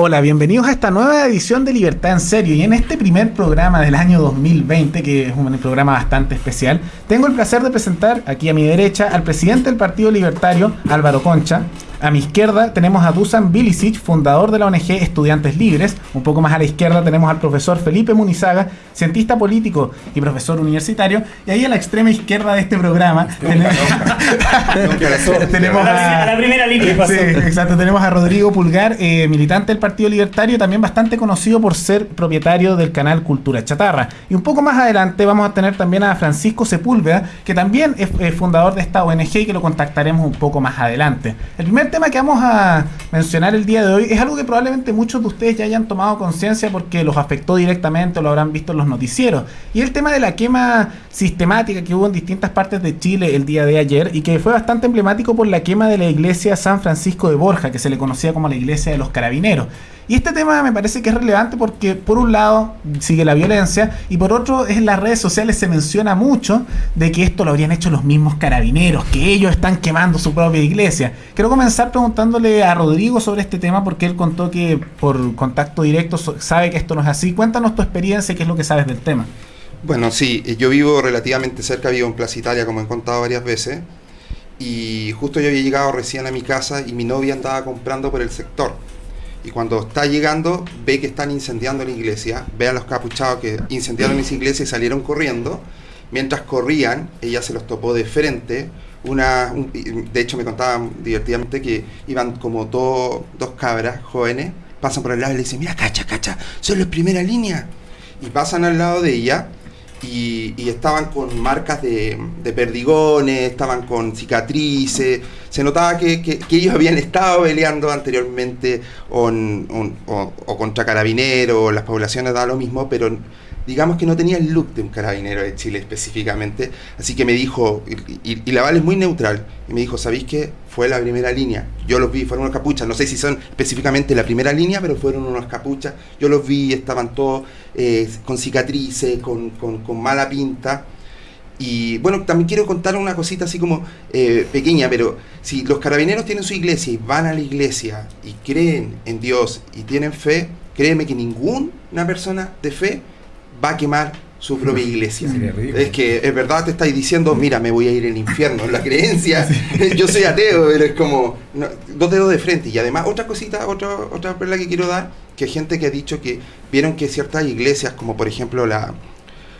Hola, bienvenidos a esta nueva edición de Libertad en Serio. Y en este primer programa del año 2020, que es un programa bastante especial, tengo el placer de presentar aquí a mi derecha al presidente del Partido Libertario, Álvaro Concha, a mi izquierda tenemos a Dusan Bilicic, fundador de la ONG Estudiantes Libres. Un poco más a la izquierda tenemos al profesor Felipe Munizaga, cientista político y profesor universitario. Y ahí a la extrema izquierda de este programa tenemos, a, la primera línea. Sí, exacto. Tenemos a Rodrigo Pulgar, eh, militante del Partido Libertario, también bastante conocido por ser propietario del canal Cultura Chatarra. Y un poco más adelante vamos a tener también a Francisco Sepúlveda, que también es, es fundador de esta ONG y que lo contactaremos un poco más adelante. El primer tema que vamos a mencionar el día de hoy es algo que probablemente muchos de ustedes ya hayan tomado conciencia porque los afectó directamente o lo habrán visto en los noticieros. Y el tema de la quema sistemática que hubo en distintas partes de Chile el día de ayer y que fue bastante emblemático por la quema de la iglesia San Francisco de Borja, que se le conocía como la iglesia de los carabineros. Y este tema me parece que es relevante porque por un lado sigue la violencia y por otro en las redes sociales se menciona mucho de que esto lo habrían hecho los mismos carabineros, que ellos están quemando su propia iglesia. Quiero comenzar preguntándole a Rodrigo sobre este tema porque él contó que por contacto directo sabe que esto no es así. Cuéntanos tu experiencia, qué es lo que sabes del tema. Bueno, sí, yo vivo relativamente cerca, vivo en Plaza Italia, como he contado varias veces, y justo yo había llegado recién a mi casa y mi novia andaba comprando por el sector y cuando está llegando ve que están incendiando la iglesia, ve a los capuchados que incendiaron esa iglesia y salieron corriendo. Mientras corrían, ella se los topó de frente. Una, de hecho me contaban divertidamente que iban como dos, dos cabras jóvenes, pasan por el lado y le dicen, mira, cacha, cacha, son los primera línea. Y pasan al lado de ella y, estaban con marcas de, perdigones, estaban con cicatrices, se notaba que, ellos habían estado peleando anteriormente o, o contra carabineros, las poblaciones da lo mismo, pero digamos que no tenía el look de un carabinero de Chile específicamente, así que me dijo, y, la Val es muy neutral, y me dijo, ¿sabéis qué? Fue la primera línea, yo los vi, fueron unos capuchas, no sé si son específicamente la primera línea, pero fueron unos capuchas, yo los vi, estaban todos eh, con cicatrices, con, mala pinta, y bueno, también quiero contar una cosita así como eh, pequeña, pero si los carabineros tienen su iglesia y van a la iglesia y creen en Dios y tienen fe, créeme que ninguna persona de fe va a quemar su propia iglesia. Es que es verdad te estáis diciendo, mira, me voy a ir al infierno, la creencia, yo soy ateo, pero es como dos dedos de frente. Y además, otra cosita, otra, otra perla que quiero dar, que hay gente que ha dicho que vieron que ciertas iglesias, como por ejemplo la,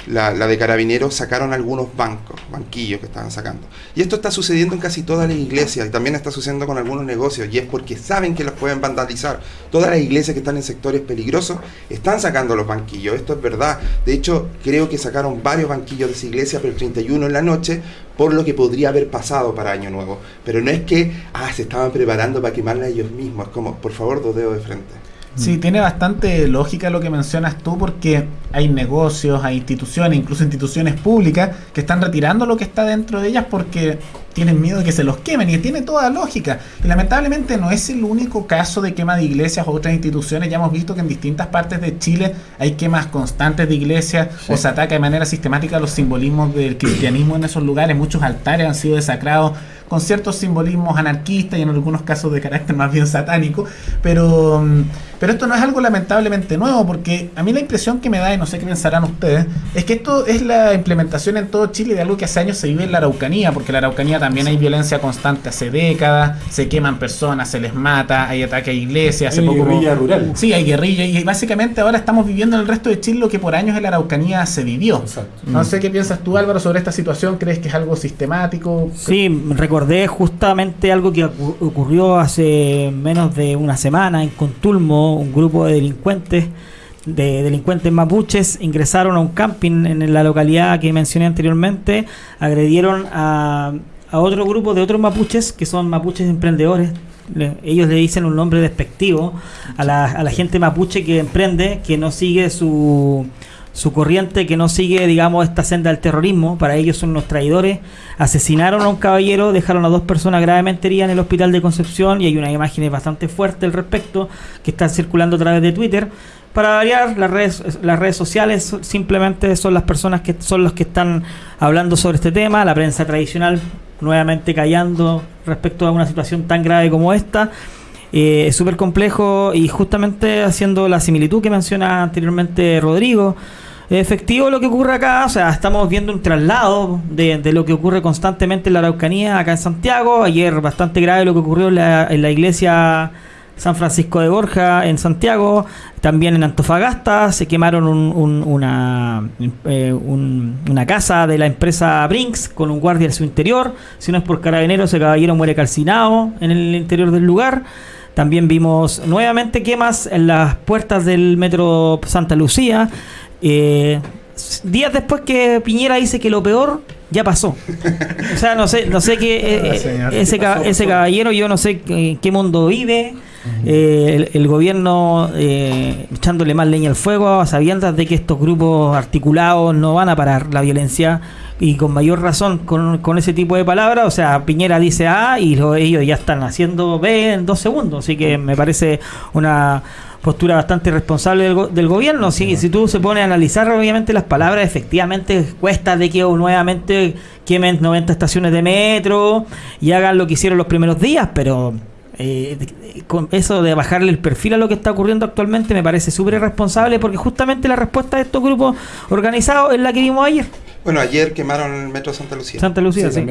la, de carabineros sacaron algunos bancos, banquillos que estaban sacando. Y esto está sucediendo en casi todas las iglesias y también está sucediendo con algunos negocios y es porque saben que los pueden vandalizar. Todas las iglesias que están en sectores peligrosos están sacando los banquillos, esto es verdad. De hecho, creo que sacaron varios banquillos de esa iglesia, pero el 31 en la noche, por lo que podría haber pasado para Año Nuevo. Pero no es que, ah, se estaban preparando para quemarla ellos mismos, es como, por favor, dos dedos de frente. Sí, tiene bastante lógica lo que mencionas tú porque hay negocios, hay instituciones, incluso instituciones públicas que están retirando lo que está dentro de ellas porque tienen miedo de que se los quemen y tiene toda lógica. Y lamentablemente no es el único caso de quema de iglesias o otras instituciones. Ya hemos visto que en distintas partes de Chile hay quemas constantes de iglesias o se ataca de manera sistemática los simbolismos del cristianismo en esos lugares. Muchos altares han sido desacrados con ciertos simbolismos anarquistas y en algunos casos de carácter más bien satánico, pero, mm, pero esto no es algo lamentablemente nuevo, porque a mí la impresión que me da, y no sé qué pensarán ustedes, es que esto es la implementación en todo Chile de algo que hace años se vive en la Araucanía, porque en la Araucanía también hay violencia constante hace décadas, se queman personas, se les mata, hay ataque a iglesias, hace hay guerrilla rural. Sí, hay guerrilla, y básicamente ahora estamos viviendo en el resto de Chile lo que por años en la Araucanía se vivió. No sé qué piensas tú, Álvaro, sobre esta situación, ¿crees que es algo sistemático? Sí, recordé justamente algo que ocurrió hace menos de una semana en Contulmo, un grupo de delincuentes de delincuentes mapuches ingresaron a un camping en la localidad que mencioné anteriormente, agredieron a, a otro grupo de otros mapuches que son mapuches emprendedores. ellos le dicen un nombre despectivo a la, a la gente mapuche que emprende, que no sigue su, su corriente que no sigue, digamos, esta senda del terrorismo. Para ellos son unos traidores. Asesinaron a un caballero, dejaron a dos personas gravemente heridas en el hospital de Concepción y hay una imagen bastante fuerte al respecto que están circulando a través de Twitter. Para variar, las redes, las redes sociales simplemente son las personas que son los que están hablando sobre este tema. La prensa tradicional nuevamente callando respecto a una situación tan grave como esta. Eh, es súper complejo y justamente haciendo la similitud que menciona anteriormente Rodrigo, efectivo lo que ocurre acá, o sea, estamos viendo un traslado de, lo que ocurre constantemente en la Araucanía, acá en Santiago, ayer bastante grave lo que ocurrió en la, iglesia San Francisco de Borja en Santiago, también en Antofagasta se quemaron una, eh, una casa de la empresa Brinks con un guardia en su interior, si no es por carabineros ese caballero muere calcinado en el interior del lugar. También vimos nuevamente quemas en las puertas del metro Santa Lucía. Eh, días después que Piñera dice que lo peor ya pasó. O sea, no sé, no sé qué eh, ese, ese caballero, yo no sé en qué mundo vive. Eh, el, gobierno echándole más leña al fuego, sabiendo de que estos grupos articulados no van a parar la violencia y con mayor razón con, con ese tipo de palabras. O sea, Piñera dice A y ellos ya están haciendo B en dos segundos. Así que me parece una postura bastante responsable del, del gobierno. Si, si tú se pones a analizar, obviamente las palabras efectivamente cuesta de que nuevamente quemen 90 estaciones de metro y hagan lo que hicieron los primeros días, pero eh, con eso de bajarle el perfil a lo que está ocurriendo actualmente me parece súper irresponsable porque justamente la respuesta de estos grupos organizados es la que vimos ayer. Bueno, ayer quemaron el metro Santa Lucía. Santa Lucía, sí.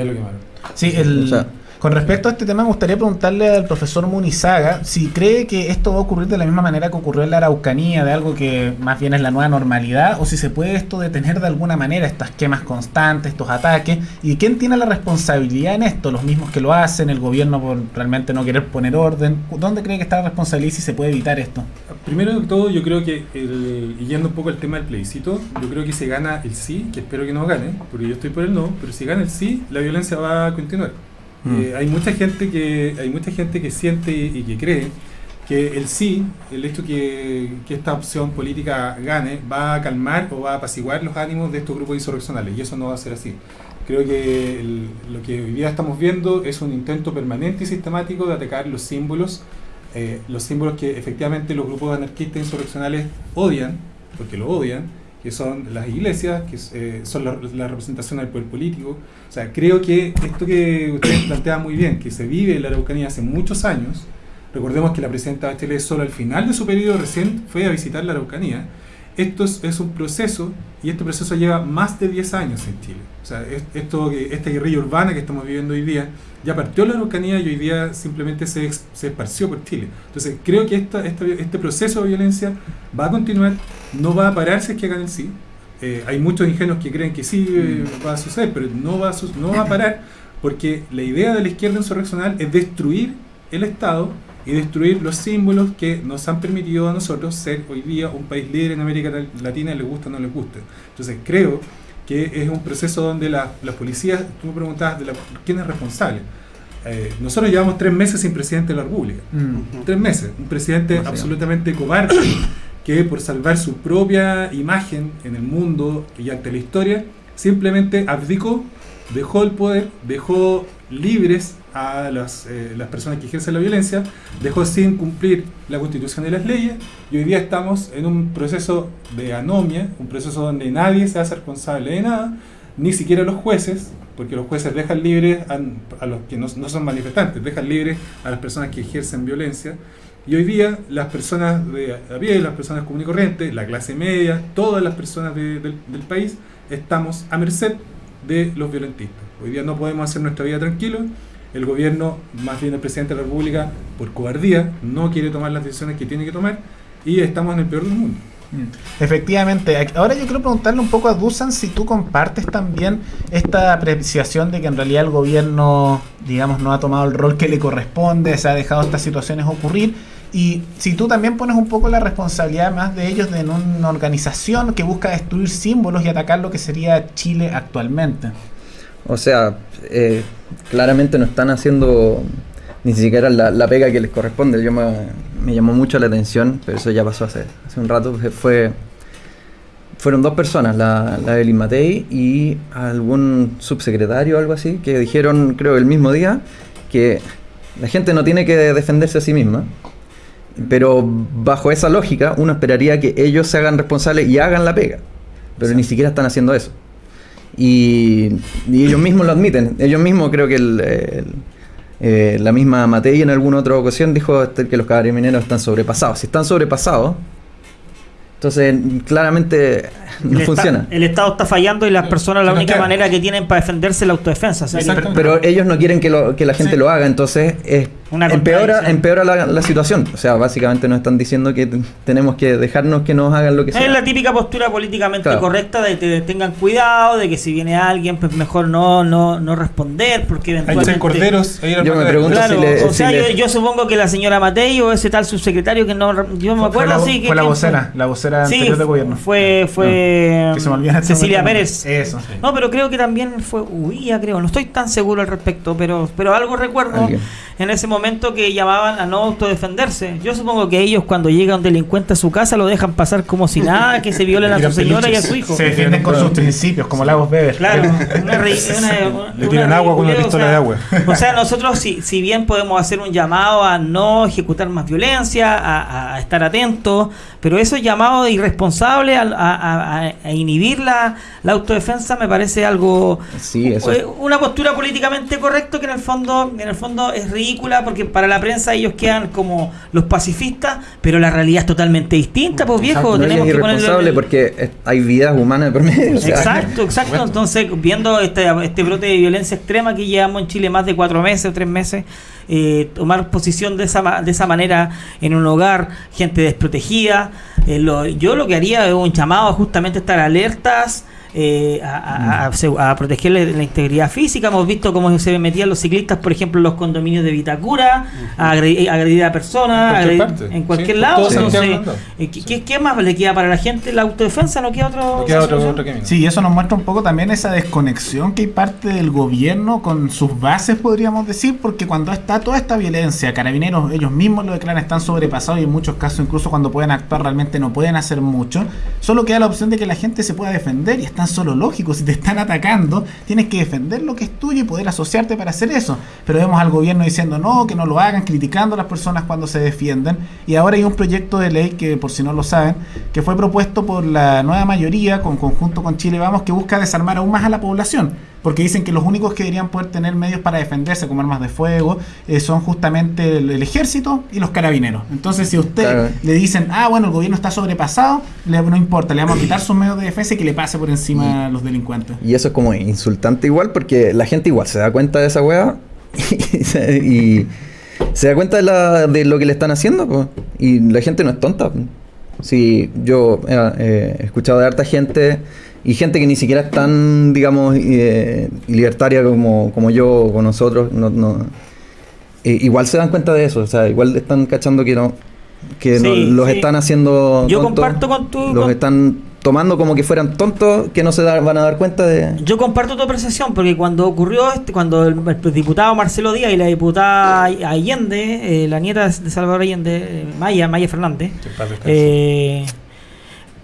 Sí, el, con respecto a este tema, me gustaría preguntarle al profesor Munizaga si cree que esto va a ocurrir de la misma manera que ocurrió en la Araucanía, de algo que más bien es la nueva normalidad, o si se puede esto detener de alguna manera, estas quemas constantes, estos ataques, y quién tiene la responsabilidad en esto, los mismos que lo hacen, el gobierno por realmente no querer poner orden, ¿dónde cree que está la responsabilidad y si se puede evitar esto? Primero de todo, yo creo que, y yendo un poco al tema del plebiscito, yo creo que se gana el sí, que espero que no gane, porque yo estoy por el no, pero si gana el sí, la violencia va a continuar. Mm. Eh, hay mucha gente que hay mucha gente que siente y que cree que el sí, el hecho que, que esta opción política gane, va a calmar o va a apaciguar los ánimos de estos grupos insurreccionales y eso no va a ser así. Creo que lo que hoy día estamos viendo es un intento permanente y sistemático de atacar los símbolos, eh, los símbolos que efectivamente los grupos anarquistas insurreccionales odian, porque lo odian, que son las iglesias, que eh, son la, representación del poder político. O sea, creo que esto que ustedes plantean muy bien, que se vive en la Araucanía hace muchos años, recordemos que la presidenta Bachelet solo al final de su periodo recién fue a visitar la Araucanía, esto es, es un proceso y este proceso lleva más de 10 años en Chile. O sea, es- esto, esta guerrilla urbana que estamos viviendo hoy día ya partió la Araucanía y hoy día simplemente se, se esparció por Chile. Entonces, creo que esta, esta- este proceso de violencia va a continuar, no va a parar si es que hagan el sí. Eh, hay muchos ingenuos que creen que sí eh, va a suceder, pero no va a, su- no va a parar porque la idea de la izquierda insurreccional es destruir el Estado y destruir los símbolos que nos han permitido a nosotros ser hoy día un país líder en América Latina, les gusta o no les guste. Entonces creo que es un proceso donde la- las policías, tú me preguntabas de la, quién es responsable. Eh, nosotros llevamos tres meses sin presidente de la República. Mm. Tres meses. Un presidente absolutamente cobarde que por salvar su propia imagen en el mundo y ante la historia, simplemente abdicó, dejó el poder, dejó libres a las, eh, las personas que ejercen la violencia, dejó sin cumplir la constitución y las leyes, y hoy día estamos en un proceso de anomia, un proceso donde nadie se hace responsable de nada, ni siquiera los jueces, porque los jueces dejan libres a, a los que no, no son manifestantes, dejan libres a las personas que ejercen violencia. Y hoy día las personas de a pie, las personas comunes y corrientes, la clase media, todas las personas de- del, del país, estamos a merced de los violentistas. Hoy día no podemos hacer nuestra vida tranquilos. El gobierno, más bien el presidente de la República, por cobardía, no quiere tomar las decisiones que tiene que tomar y estamos en el peor del mundo. Mm. Efectivamente. Ahora yo quiero preguntarle un poco a Dusan si tú compartes también esta apreciación de que en realidad el gobierno, digamos, no ha tomado el rol que le corresponde, se ha dejado estas situaciones ocurrir. Y si tú también pones un poco la responsabilidad más de ellos de en una organización que busca destruir símbolos y atacar lo que sería Chile actualmente. O sea, eh, claramente no están haciendo ni siquiera la, pega que les corresponde. Yo me, llamó mucho la atención, pero eso ya pasó hace, hace un rato. Fue, fueron dos personas, la, la Evelyn Matei y algún subsecretario o algo así, que dijeron, creo, el mismo día, que la gente no tiene que defenderse a sí misma. Pero bajo esa lógica, uno esperaría que ellos se hagan responsables y hagan la pega. Pero ni siquiera están haciendo eso. Y, y ellos mismos lo admiten. Ellos mismos creo que el, el- eh, la misma Matei en alguna otra ocasión dijo este, que los carabineros están sobrepasados. Si están sobrepasados, entonces claramente no el, funciona. el Estado está fallando y las personas la única queda. manera que tienen para defenderse es la autodefensa. o sea, Exacto. Pero ellos no quieren que, lo- que la gente Sí. lo haga, entonces es- Una empeora, empeora la, la situación. O sea, básicamente nos están diciendo que tenemos que dejarnos que nos hagan lo que sea. Es la típica postura políticamente Claro. correcta de que tengan cuidado, de que si viene alguien, pues mejor no, no, no responder, porque Hay eventualmente... seis corderos. Yo me pregunto Claro, si le- o si sea, le- yo, yo supongo que la señora Matei o ese tal subsecretario que no... Yo me acuerdo, la, sí. que, fue la vocera, la vocera Sí, anterior de gobierno. fue, fue Que se me olvida en este Cecilia. Pérez. Eso. No, pero creo que también fue Huía, creo. No estoy tan seguro al respecto, pero, pero algo recuerdo Alguien. en ese momento que llamaban a no autodefenderse. Yo supongo que ellos cuando llega un delincuente a su casa lo dejan pasar como si nada, que se violen a su señora y a su hijo. Se defienden con sus principios, como Lagos Beber. Claro, una, una- Le tiran agua con una pistola o sea, de agua. O sea, nosotros, si, si bien podemos hacer un llamado a no ejecutar más violencia, a, estar atentos, pero esos llamados irresponsables a, a- a- a inhibir la, la autodefensa me parece algo. Sí, eso. Una postura políticamente correcta que en el fondo en el fondo es ridícula porque para la prensa ellos quedan como los pacifistas, pero la realidad es totalmente distinta, pues viejo. Tenemos que el- porque hay vidas humanas de por medio. o sea, Exacto, exacto. Entonces, viendo este, este brote de violencia extrema que llevamos en Chile más de cuatro meses o tres meses, eh, tomar posición de esa, ma- de esa manera en un hogar, gente desprotegida, eh, lo- yo lo que haría es un llamado a justamente estar alertas. Eh, a, a- a- protegerle la integridad física. Hemos visto cómo se metían los ciclistas, por ejemplo, en los condominios de Vitacura, a agredir, agredir a personas, En cualquier agredir- parte. en cualquier Sí, lado. Entonces, eh, ¿qué, más le queda para la gente? ¿La autodefensa? ¿No queda otro? No queda otro, solución? otro camino. Sí, eso nos muestra un poco también esa desconexión que hay parte del gobierno con sus bases, podríamos decir, porque cuando está toda esta violencia, carabineros ellos mismos lo declaran, están sobrepasados y en muchos casos incluso cuando pueden actuar realmente no pueden hacer mucho, solo queda la opción de que la gente se pueda defender y es solo lógico, si te están atacando, tienes que defender lo que es tuyo y poder asociarte para hacer eso. Pero vemos al gobierno diciendo no, que no lo hagan, criticando a las personas cuando se defienden y ahora hay un proyecto de ley que por si no lo saben, que fue propuesto por la nueva mayoría con conjunto con Chile Vamos que busca desarmar aún más a la población. Porque dicen que los únicos que deberían poder tener medios para defenderse como armas de fuego eh, son justamente el, el ejército y los carabineros. Entonces, si a usted Claro. le dicen, ah, bueno, el gobierno está sobrepasado, le- no importa, le vamos a quitar sus medios de defensa y que le pase por encima a los delincuentes. Y eso es como insultante igual porque la gente igual se da cuenta de esa weá y, se- y se da cuenta de, la- de lo que le están haciendo. po. Y la gente no es tonta. po. Sí, yo eh, eh, he escuchado de harta gente y gente que ni siquiera es tan, digamos, eh, libertaria como, como yo o con nosotros. No, no- eh, igual se dan cuenta de eso. O sea, igual están cachando que no que no- los sí. están haciendo Yo tontos, comparto con tu- los con- están tomando como que fueran tontos que no se da- van a dar cuenta de Yo comparto tu apreciación porque cuando ocurrió este, cuando el, el diputado Marcelo Díaz y la diputada Allende, eh, la nieta de Salvador Allende, eh, Maya, Maya Fernández, Que en paz descanse.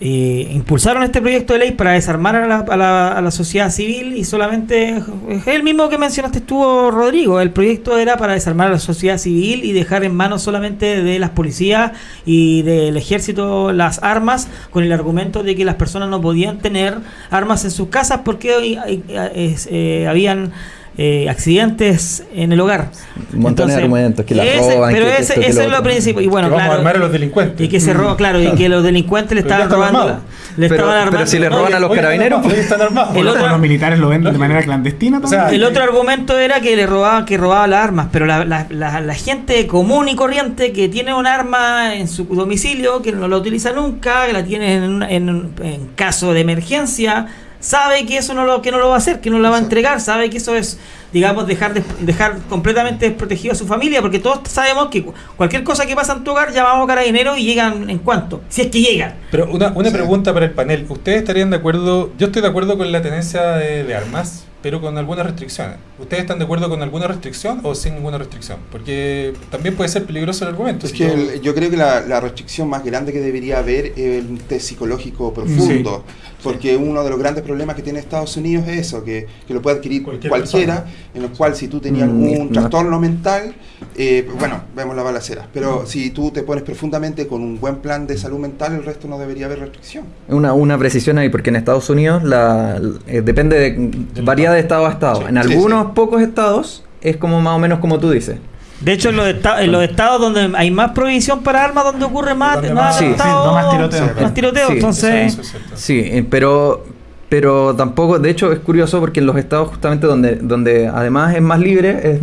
Eh, eh, impulsaron este proyecto de ley para desarmar a la, a la- a la sociedad civil y solamente es el mismo que mencionaste tú, Rodrigo. El proyecto era para desarmar a la sociedad civil y dejar en manos solamente de las policías y del ejército las armas, con el argumento de que las personas no podían tener armas en sus casas porque eh, eh, eh, habían eh, accidentes en el hogar. Un montón de argumentos, que la ese- roban, Pero que ese, que es lo principal. Y bueno, que vamos claro, a armar a los delincuentes. y que se roba, claro, y que los delincuentes le Pero estaban robando. Le Pero- estaban pero armando. si le roban a los Oye, carabineros, Hoy están armados. El O otro- los militares lo venden de manera clandestina O sea, también. El otro argumento era que le robaban, que robaba las armas, pero la, la- la- la gente común y corriente que tiene un arma en su domicilio, que no la utiliza nunca, que la tiene en, un- en- en caso de emergencia, sabe que eso no lo, que no lo va a hacer, que no la va a entregar, sabe que eso es, digamos, dejar, des- dejar completamente desprotegido a su familia, porque todos sabemos que cu- cualquier cosa que pasa en tu hogar, llamamos a carabineros y llegan en cuanto, si es que llegan. Pero una, una Sí. pregunta para el panel. ¿Ustedes estarían de acuerdo? Yo estoy de acuerdo con la tenencia de, de armas, pero con algunas restricciones. ¿Ustedes están de acuerdo con alguna restricción o sin ninguna restricción? Porque también puede ser peligroso el argumento. Es Si que yo- el- yo creo que la, la restricción más grande que debería haber es un test psicológico profundo, porque uno de los grandes problemas que tiene Estados Unidos es eso, que, que lo puede adquirir Cualquier cualquiera, en el cual si tú tenías Mm, algún no. trastorno mental, eh, bueno, vemos la balacera, pero si tú te pones profundamente con un buen plan de salud mental, el resto no debería haber restricción. Una, una precisión ahí, porque en Estados Unidos la, eh, depende de. varía de estado a estado. Sí, en sí, algunos sí. pocos estados es como más o menos como tú dices. De hecho, en los, en los estados donde hay más prohibición para armas, donde ocurre más, Donde más, más- Sí, sí, atentado, no más tiroteo. más tiroteo, Sí. entonces... Es. Sí, eh, pero pero tampoco, de hecho es curioso porque en los estados justamente donde donde además es más libre, es,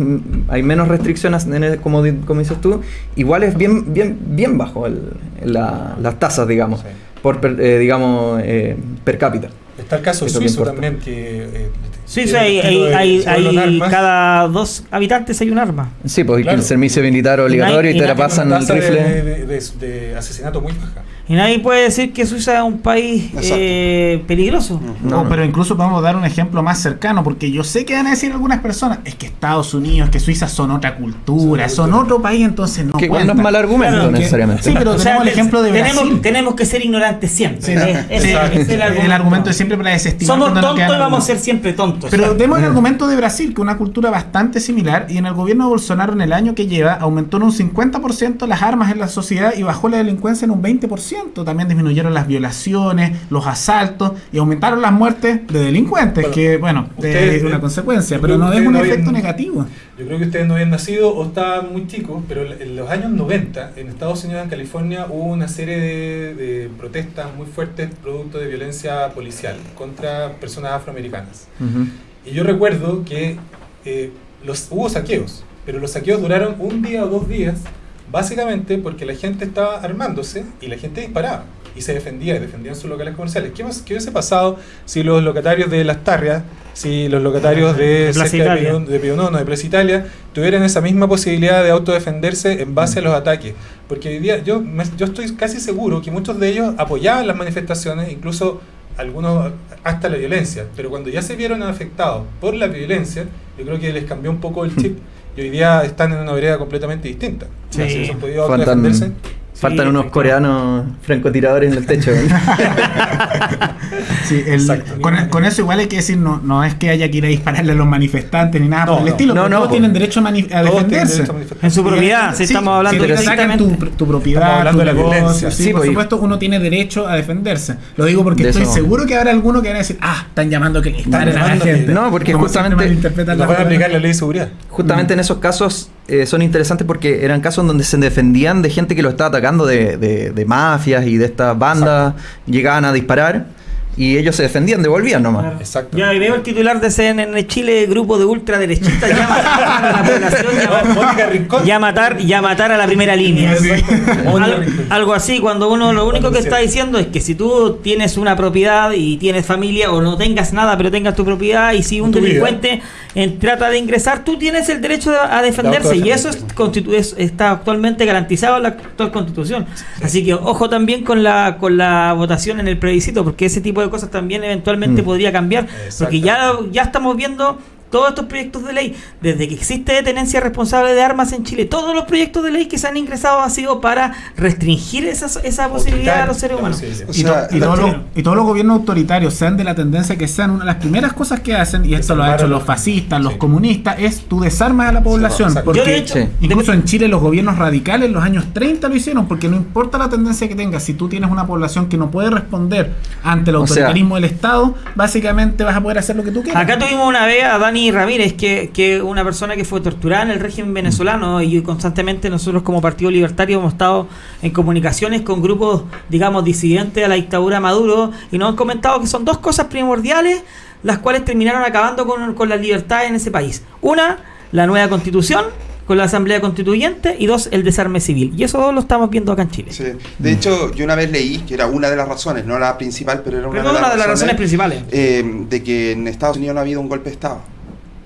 hay menos restricciones en el- como, di- como dices tú, igual es bien bien bien bajo el, la- las tasas, digamos, Sí. por per- eh, digamos eh, per cápita. Está el caso suizo también, que... eh, Sí, sí, hay, hay, cada dos habitantes hay un arma. Sí, pues Claro. el servicio militar obligatorio y, y te la pasan el tasa de- rifle. De, de- de asesinato muy baja. Y nadie puede decir que Suiza es un país eh, peligroso. No, pero incluso podemos dar un ejemplo más cercano, porque yo sé que van a decir algunas personas, es que Estados Unidos, que Suiza son otra cultura, Son otro país, entonces no que igual no es cuentan. mal argumento Claro, que- necesariamente. sí, pero tenemos el ejemplo de tenemos, Brasil. tenemos que ser ignorantes siempre. Sí, Es- sí, es- sí, es el, el, argumento es siempre para desestimar. Somos tontos y vamos a ser siempre tontos. Pero demos el argumento de Brasil, que es una cultura bastante similar, y en el gobierno de Bolsonaro en el año que lleva aumentó en un 50% las armas en la sociedad y bajó la delincuencia en un 20%. También disminuyeron las violaciones, los asaltos y aumentaron las muertes de delincuentes, Bueno, que bueno, ustedes- es una consecuencia, yo pero no es un no efecto habían- negativo. Yo creo que ustedes no habían nacido o estaban muy chicos, pero en los años 90, en Estados Unidos, en California, hubo una serie de, de protestas muy fuertes producto de violencia policial contra personas afroamericanas. Ujú. Y yo recuerdo que eh, los, hubo saqueos, pero los saqueos duraron un día o dos días, básicamente porque la gente estaba armándose y la gente disparaba y se defendía y defendían sus locales comerciales. ¿Qué, más- qué hubiese pasado si los locatarios de Las Tarrias, si los locatarios de, De de. Pío- de Pío Nono, de Plaza Italia, tuvieran esa misma posibilidad de autodefenderse en base a los ataques? Porque hoy día yo, me- yo estoy casi seguro que muchos de ellos apoyaban las manifestaciones, incluso algunos hasta la violencia, pero cuando ya se vieron afectados por la violencia, yo creo que les cambió un poco el chip y hoy día están en una vereda completamente distinta. Sí. Si hubiesen podido Fue tan- autodefenderse, Faltan unos coreanos francotiradores en el techo. Sí, el- con, con eso igual hay que decir, no, no es que haya que ir a dispararle a los manifestantes ni nada No, por el no. estilo, No, pero no, todos tienen derecho a, a defenderse. derecho a manifestarse. En su propiedad, si Sí, estamos hablando si te atacan tu, tu propiedad, hablando tu de la negocio, violencia. sí, Sí, por pues, supuesto, uno tiene derecho a defenderse. Lo digo porque De estoy eso- seguro que habrá alguno que van a decir, ah, están llamando que le disparen a la gente. No, porque justamente- las van a aplicar la ley de seguridad. Justamente en esos casos eh, son interesantes porque eran casos donde se defendían de gente que lo estaba atacando de, de- de mafias y de estas bandas, llegaban a disparar y ellos se defendían, devolvían nomás. Exacto. Ya veo el titular de CNN Chile, grupo de ultraderechistas ya mataron a la población, ya, matar, ya matar a la primera línea. Al- algo así, cuando uno lo único que está diciendo es que si tú tienes una propiedad y tienes familia o no tengas nada, pero tengas tu propiedad y si un delincuente eh, trata de ingresar, tú tienes el derecho a, a defenderse y eso es, constitu- es- está actualmente garantizado en la actual constitución. Así que ojo también con la con la votación en el plebiscito, porque ese tipo de cosas también eventualmente Mm. podría cambiar, porque ya, ya estamos viendo todos estos proyectos de ley, desde que existe tenencia responsable de armas en Chile, todos los proyectos de ley que se han ingresado han sido para restringir esas- esa posibilidad a los seres humanos. O Y, to- todos los, y todos los gobiernos autoritarios, sean de la tendencia que sean, una de las primeras cosas que hacen, y esto lo han hecho los fascistas, los comunistas, es tú desarmas a la población. porque hecho, incluso en Chile los gobiernos radicales en los años 30 lo hicieron, porque no importa la tendencia que tengas, si tú tienes una población que no puede responder ante el O sea- autoritarismo del Estado, básicamente vas a poder hacer lo que tú quieras. Acá tuvimos una vez a Dani Ramírez, que, que una persona que fue torturada en el régimen venezolano y constantemente nosotros como Partido Libertario hemos estado en comunicaciones con grupos, digamos, disidentes a la dictadura de Maduro y nos han comentado que son dos cosas primordiales las cuales terminaron acabando con, con la libertad en ese país. Una, la nueva constitución con la Asamblea Constituyente y dos, el desarme civil. Y eso dos lo estamos viendo acá en Chile. Sí. De hecho, yo una vez leí, que era una de las razones, no la principal, pero era una, Pero una de las razones principales. eh, de que en Estados Unidos no ha habido un golpe de Estado.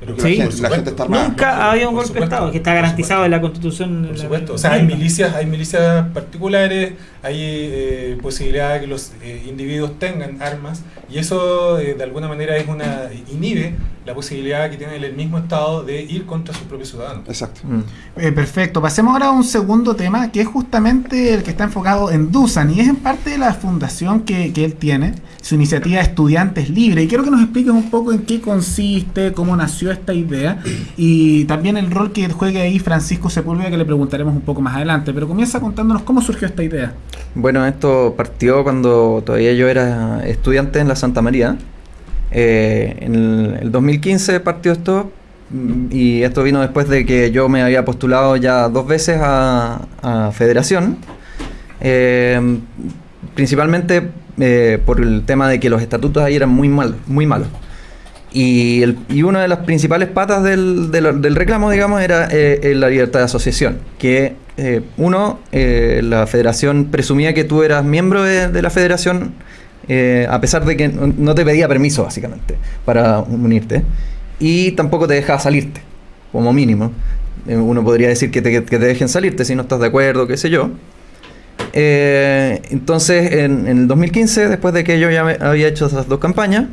Pero Que Sí. la, gente, la supuesto. gente está armada. Nunca ha habido un golpe de Estado, que está garantizado en la Constitución. Por la- supuesto, o sea, hay milicias, hay milicias particulares, hay eh, posibilidad de que los eh, individuos tengan armas y eso eh, de alguna manera es una inhibe la posibilidad que tiene el mismo Estado de ir contra sus propios ciudadanos. Exacto. Mm. Eh, perfecto. Pasemos ahora a un segundo tema que es justamente el que está enfocado en Dusan y es en parte de la fundación que, que él tiene, su iniciativa Estudiantes Libres. Y quiero que nos expliques un poco en qué consiste, cómo nació esta idea y también el rol que juegue ahí Francisco Sepúlveda, que le preguntaremos un poco más adelante. Pero comienza contándonos cómo surgió esta idea. Bueno, esto partió cuando todavía yo era estudiante en la Santa María. Eh, en el, el 2015 partió esto mm, y esto vino después de que yo me había postulado ya dos veces a, federación. Eh, principalmente eh, por el tema de que los estatutos ahí eran muy malos, muy malos. Y, el- y una de las principales patas del, del- reclamo, digamos, era la libertad de asociación. Que uno, la federación presumía que tú eras miembro de la federación, eh, a pesar de que no te pedía permiso, básicamente, para unirte. Y tampoco te dejaba salirte, como mínimo. Eh, uno podría decir que te, que te dejen salirte si no estás de acuerdo, qué sé yo. Eh, entonces, en, el 2015, después de que yo ya había hecho esas dos campañas,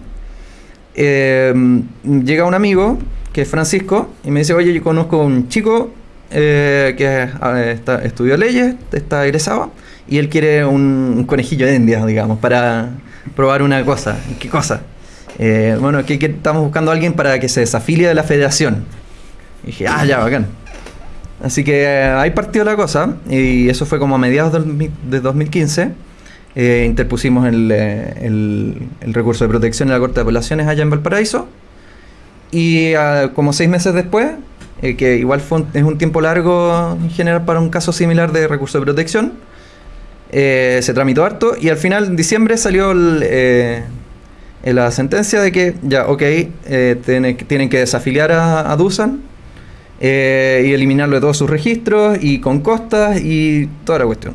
llega un amigo, que es Francisco, y me dice, oye, yo conozco a un chico que eh, está- estudió leyes, está egresado, y él quiere un, conejillo de indias, digamos, para probar una cosa. ¿Qué cosa? Eh, bueno, que, estamos buscando a alguien para que se desafilie de la federación. Y dije, ah, ya, bacán. Así que eh, ahí partió la cosa, y eso fue como a mediados de 2015. Eh, interpusimos el, recurso de protección en la Corte de Apelaciones allá en Valparaíso. Y ah, como seis meses después, que igual fue un- es un tiempo largo en general para un caso similar de recurso de protección, eh, se tramitó harto y al final en diciembre salió eh, la sentencia de que ya, ok, eh, tiene- tienen que desafiliar a, Dusan y eliminarlo de todos sus registros y con costas y toda la cuestión.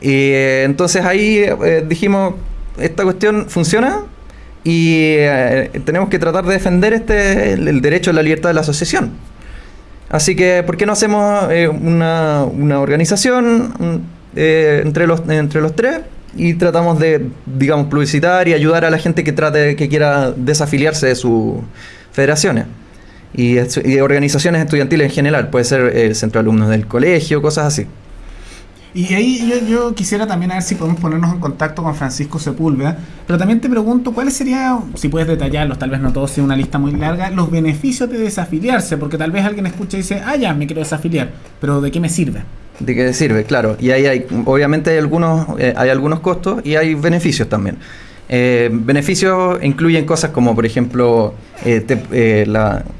Y entonces ahí dijimos, esta cuestión funciona y tenemos que tratar de defender este el, derecho a la libertad de la asociación. Así que, ¿por qué no hacemos una, una organización eh, entre, los, entre los tres y tratamos de, digamos, publicitar y ayudar a la gente que trate, que quiera desafiliarse de sus federaciones? Y, organizaciones estudiantiles en general, puede ser el centro alumnos del colegio, cosas así. Y ahí yo, yo, quisiera también a ver si podemos ponernos en contacto con Francisco Sepúlveda, pero también te pregunto cuáles serían, si puedes detallarlos, tal vez no todos, sea una lista muy larga, los beneficios de desafiliarse, porque tal vez alguien escucha y dice, ah, ya, me quiero desafiliar, pero ¿de qué me sirve? ¿De qué sirve? Claro, y ahí hay, obviamente hay algunos, eh, hay algunos costos y hay beneficios también. Eh, beneficios incluyen cosas como, por ejemplo, eh,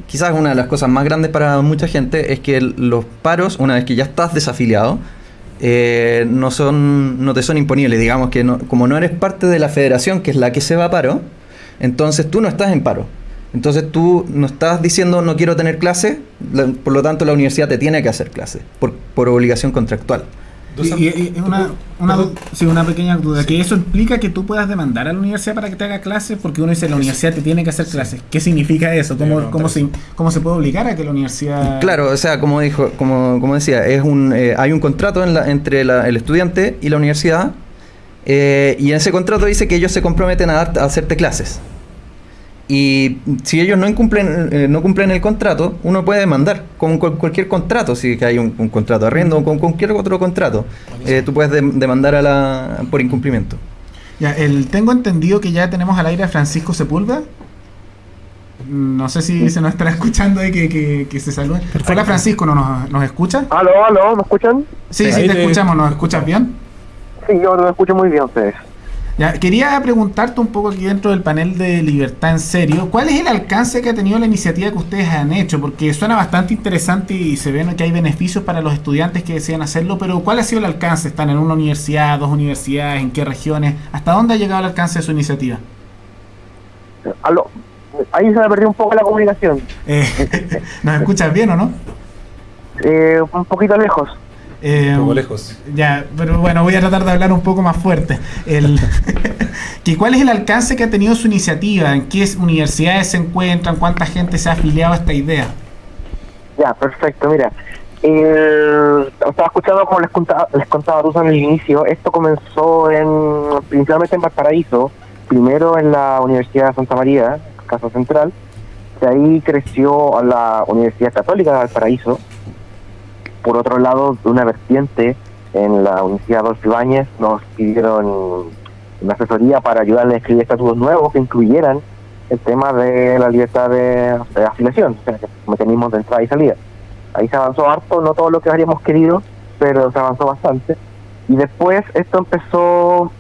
quizás una de las cosas más grandes para mucha gente es que los paros, una vez que ya estás desafiliado, no, son, no te son imponibles. Digamos que no, como no eres parte de la federación, que es la que se va a paro, entonces tú no estás en paro. Entonces tú no estás diciendo no quiero tener clase, por lo tanto la universidad te tiene que hacer clase, por, por obligación contractual. Y, y, y una, una, sí, una, pequeña duda, sí. que eso implica que tú puedas demandar a la universidad para que te haga clases, porque uno dice la universidad te tiene que hacer clases. ¿Qué significa eso? ¿Cómo, cómo, se, ¿Cómo se puede obligar a que la universidad...? Claro, o sea, como dijo, como, como decía, es un, eh, hay un contrato en la, entre la, el estudiante y la universidad, eh, y en ese contrato dice que ellos se comprometen a, dar, a hacerte clases. Y si ellos no cumplen, eh, no cumplen el contrato, uno puede demandar con, cualquier contrato, si hay un, un, contrato de arriendo o con cualquier otro contrato. Eh, tú puedes de, demandar a la, por incumplimiento. Ya, el, tengo entendido que ya tenemos al aire a Francisco Sepúlveda. No sé si se nos estará escuchando ahí que, que, que se salude. Hola Francisco, ¿no nos, nos escucha? Aló, aló, ¿me escuchan? Sí, sí, sí te escuchamos. ¿Nos escuchas bien? Sí, yo lo escucho muy bien ustedes. Ya, quería preguntarte un poco aquí dentro del panel de Libertad en Serio, ¿cuál es el alcance que ha tenido la iniciativa que ustedes han hecho? Porque suena bastante interesante y se ve que hay beneficios para los estudiantes que desean hacerlo, pero ¿cuál ha sido el alcance? ¿Están en una universidad, dos universidades, en qué regiones? ¿Hasta dónde ha llegado el alcance de su iniciativa? Aló, ahí se me perdió un poco la comunicación. Eh, ¿Nos escuchas bien o no? Eh, un poquito lejos. Eh, un poco lejos. Ya, pero bueno, voy a tratar de hablar un poco más fuerte. El, que ¿Cuál es el alcance que ha tenido su iniciativa? ¿En qué universidades se encuentran? ¿Cuánta gente se ha afiliado a esta idea? Ya, perfecto. Mira, eh, estaba escuchando como les contaba, les contaba Rusa en el inicio. Esto comenzó en principalmente en Valparaíso, primero en la Universidad de Santa María, Casa Central. De ahí creció a la Universidad Católica de Valparaíso por otro lado, de una vertiente en la Universidad Adolfo Ibáñez nos pidieron una asesoría para ayudarles a escribir estatutos nuevos que incluyeran el tema de la libertad de, afiliación, o sea, mecanismos de entrada y salida. Ahí se avanzó harto, no todo lo que habríamos querido, pero se avanzó bastante. Y después esto empezó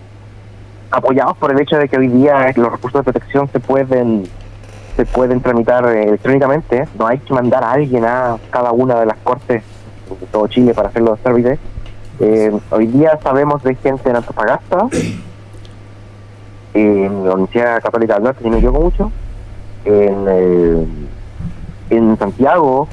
apoyados por el hecho de que hoy día los recursos de protección se pueden se pueden tramitar electrónicamente, no hay que mandar a alguien a cada una de las cortes todo Chile para hacer los trámites. Eh, hoy día sabemos de gente en Antofagasta, en la Universidad Católica del Norte, si no me equivoco mucho, en, eh, en Santiago,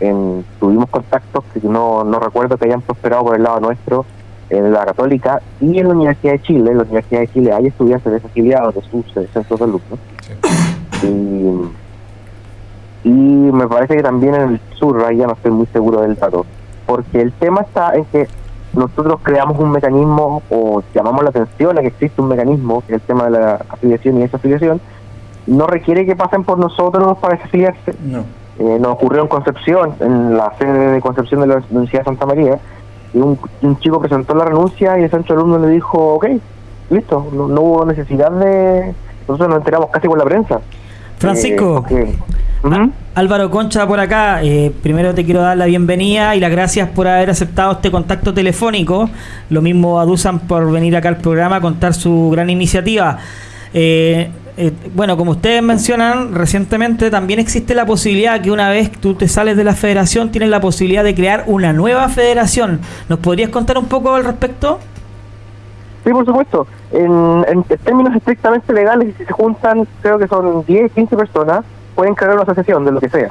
en, tuvimos contactos que no, no recuerdo que hayan prosperado por el lado nuestro, en la Católica y en la Universidad de Chile. En la Universidad de Chile hay estudiantes desafiliados de sus centros de alumnos. Sí. Y, y me parece que también en el sur, ahí ya no estoy muy seguro del dato porque el tema está en que nosotros creamos un mecanismo o llamamos la atención a que existe un mecanismo, que es el tema de la afiliación y esa afiliación, no requiere que pasen por nosotros para desafiliarse. No. Eh, nos ocurrió en Concepción, en la sede de Concepción de la Universidad de Santa María, y un, un chico presentó la renuncia y el centro de alumnos le dijo, ok, listo, no, no, hubo necesidad de... Nosotros nos enteramos casi por la prensa. Francisco. Eh, uh -huh. Álvaro Concha por acá, eh, primero te quiero dar la bienvenida y las gracias por haber aceptado este contacto telefónico. Lo mismo a Dusan por venir acá al programa a contar su gran iniciativa. Eh, eh, bueno, como ustedes mencionan, recientemente también existe la posibilidad que una vez tú te sales de la federación, tienes la posibilidad de crear una nueva federación. ¿Nos podrías contar un poco al respecto? Sí, por supuesto. En, en términos estrictamente legales, si se juntan, creo que son 10, 15 personas, pueden crear una asociación de lo que sea.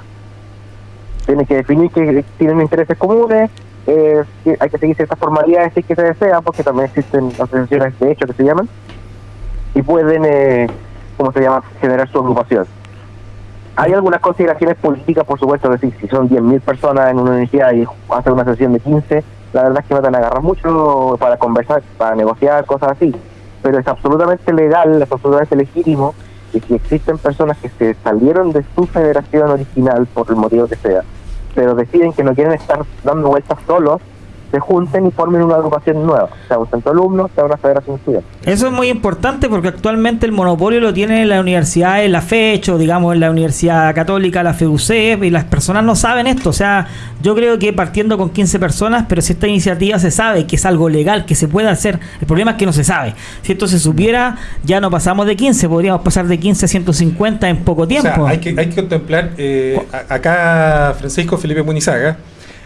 Tienen que definir que tienen intereses comunes, eh, hay que seguir ciertas formalidades si que se desea, porque también existen asociaciones de hecho que se llaman, y pueden, eh, ¿cómo se llama?, generar su agrupación. Hay algunas consideraciones políticas, por supuesto, que sí, si son 10.000 personas en una universidad y hacen una sesión de 15, la verdad es que van a agarrar mucho para conversar, para negociar, cosas así. Pero es absolutamente legal, es absolutamente legítimo que si existen personas que se salieron de su federación original por el motivo que sea, pero deciden que no quieren estar dando vueltas solos, se junten y formen una agrupación nueva, sea un centro de alumnos, sea una federación estudiantil. Eso es muy importante porque actualmente el monopolio lo tiene la universidad en la FECH o digamos en la Universidad Católica, la FEUCEP, y las personas no saben esto. O sea, yo creo que partiendo con 15 personas, pero si esta iniciativa se sabe que es algo legal, que se puede hacer, el problema es que no se sabe. Si esto se supiera, ya no pasamos de 15, podríamos pasar de 15 a 150 en poco tiempo. O sea, hay, que, hay que contemplar, eh, acá Francisco Felipe Munizaga,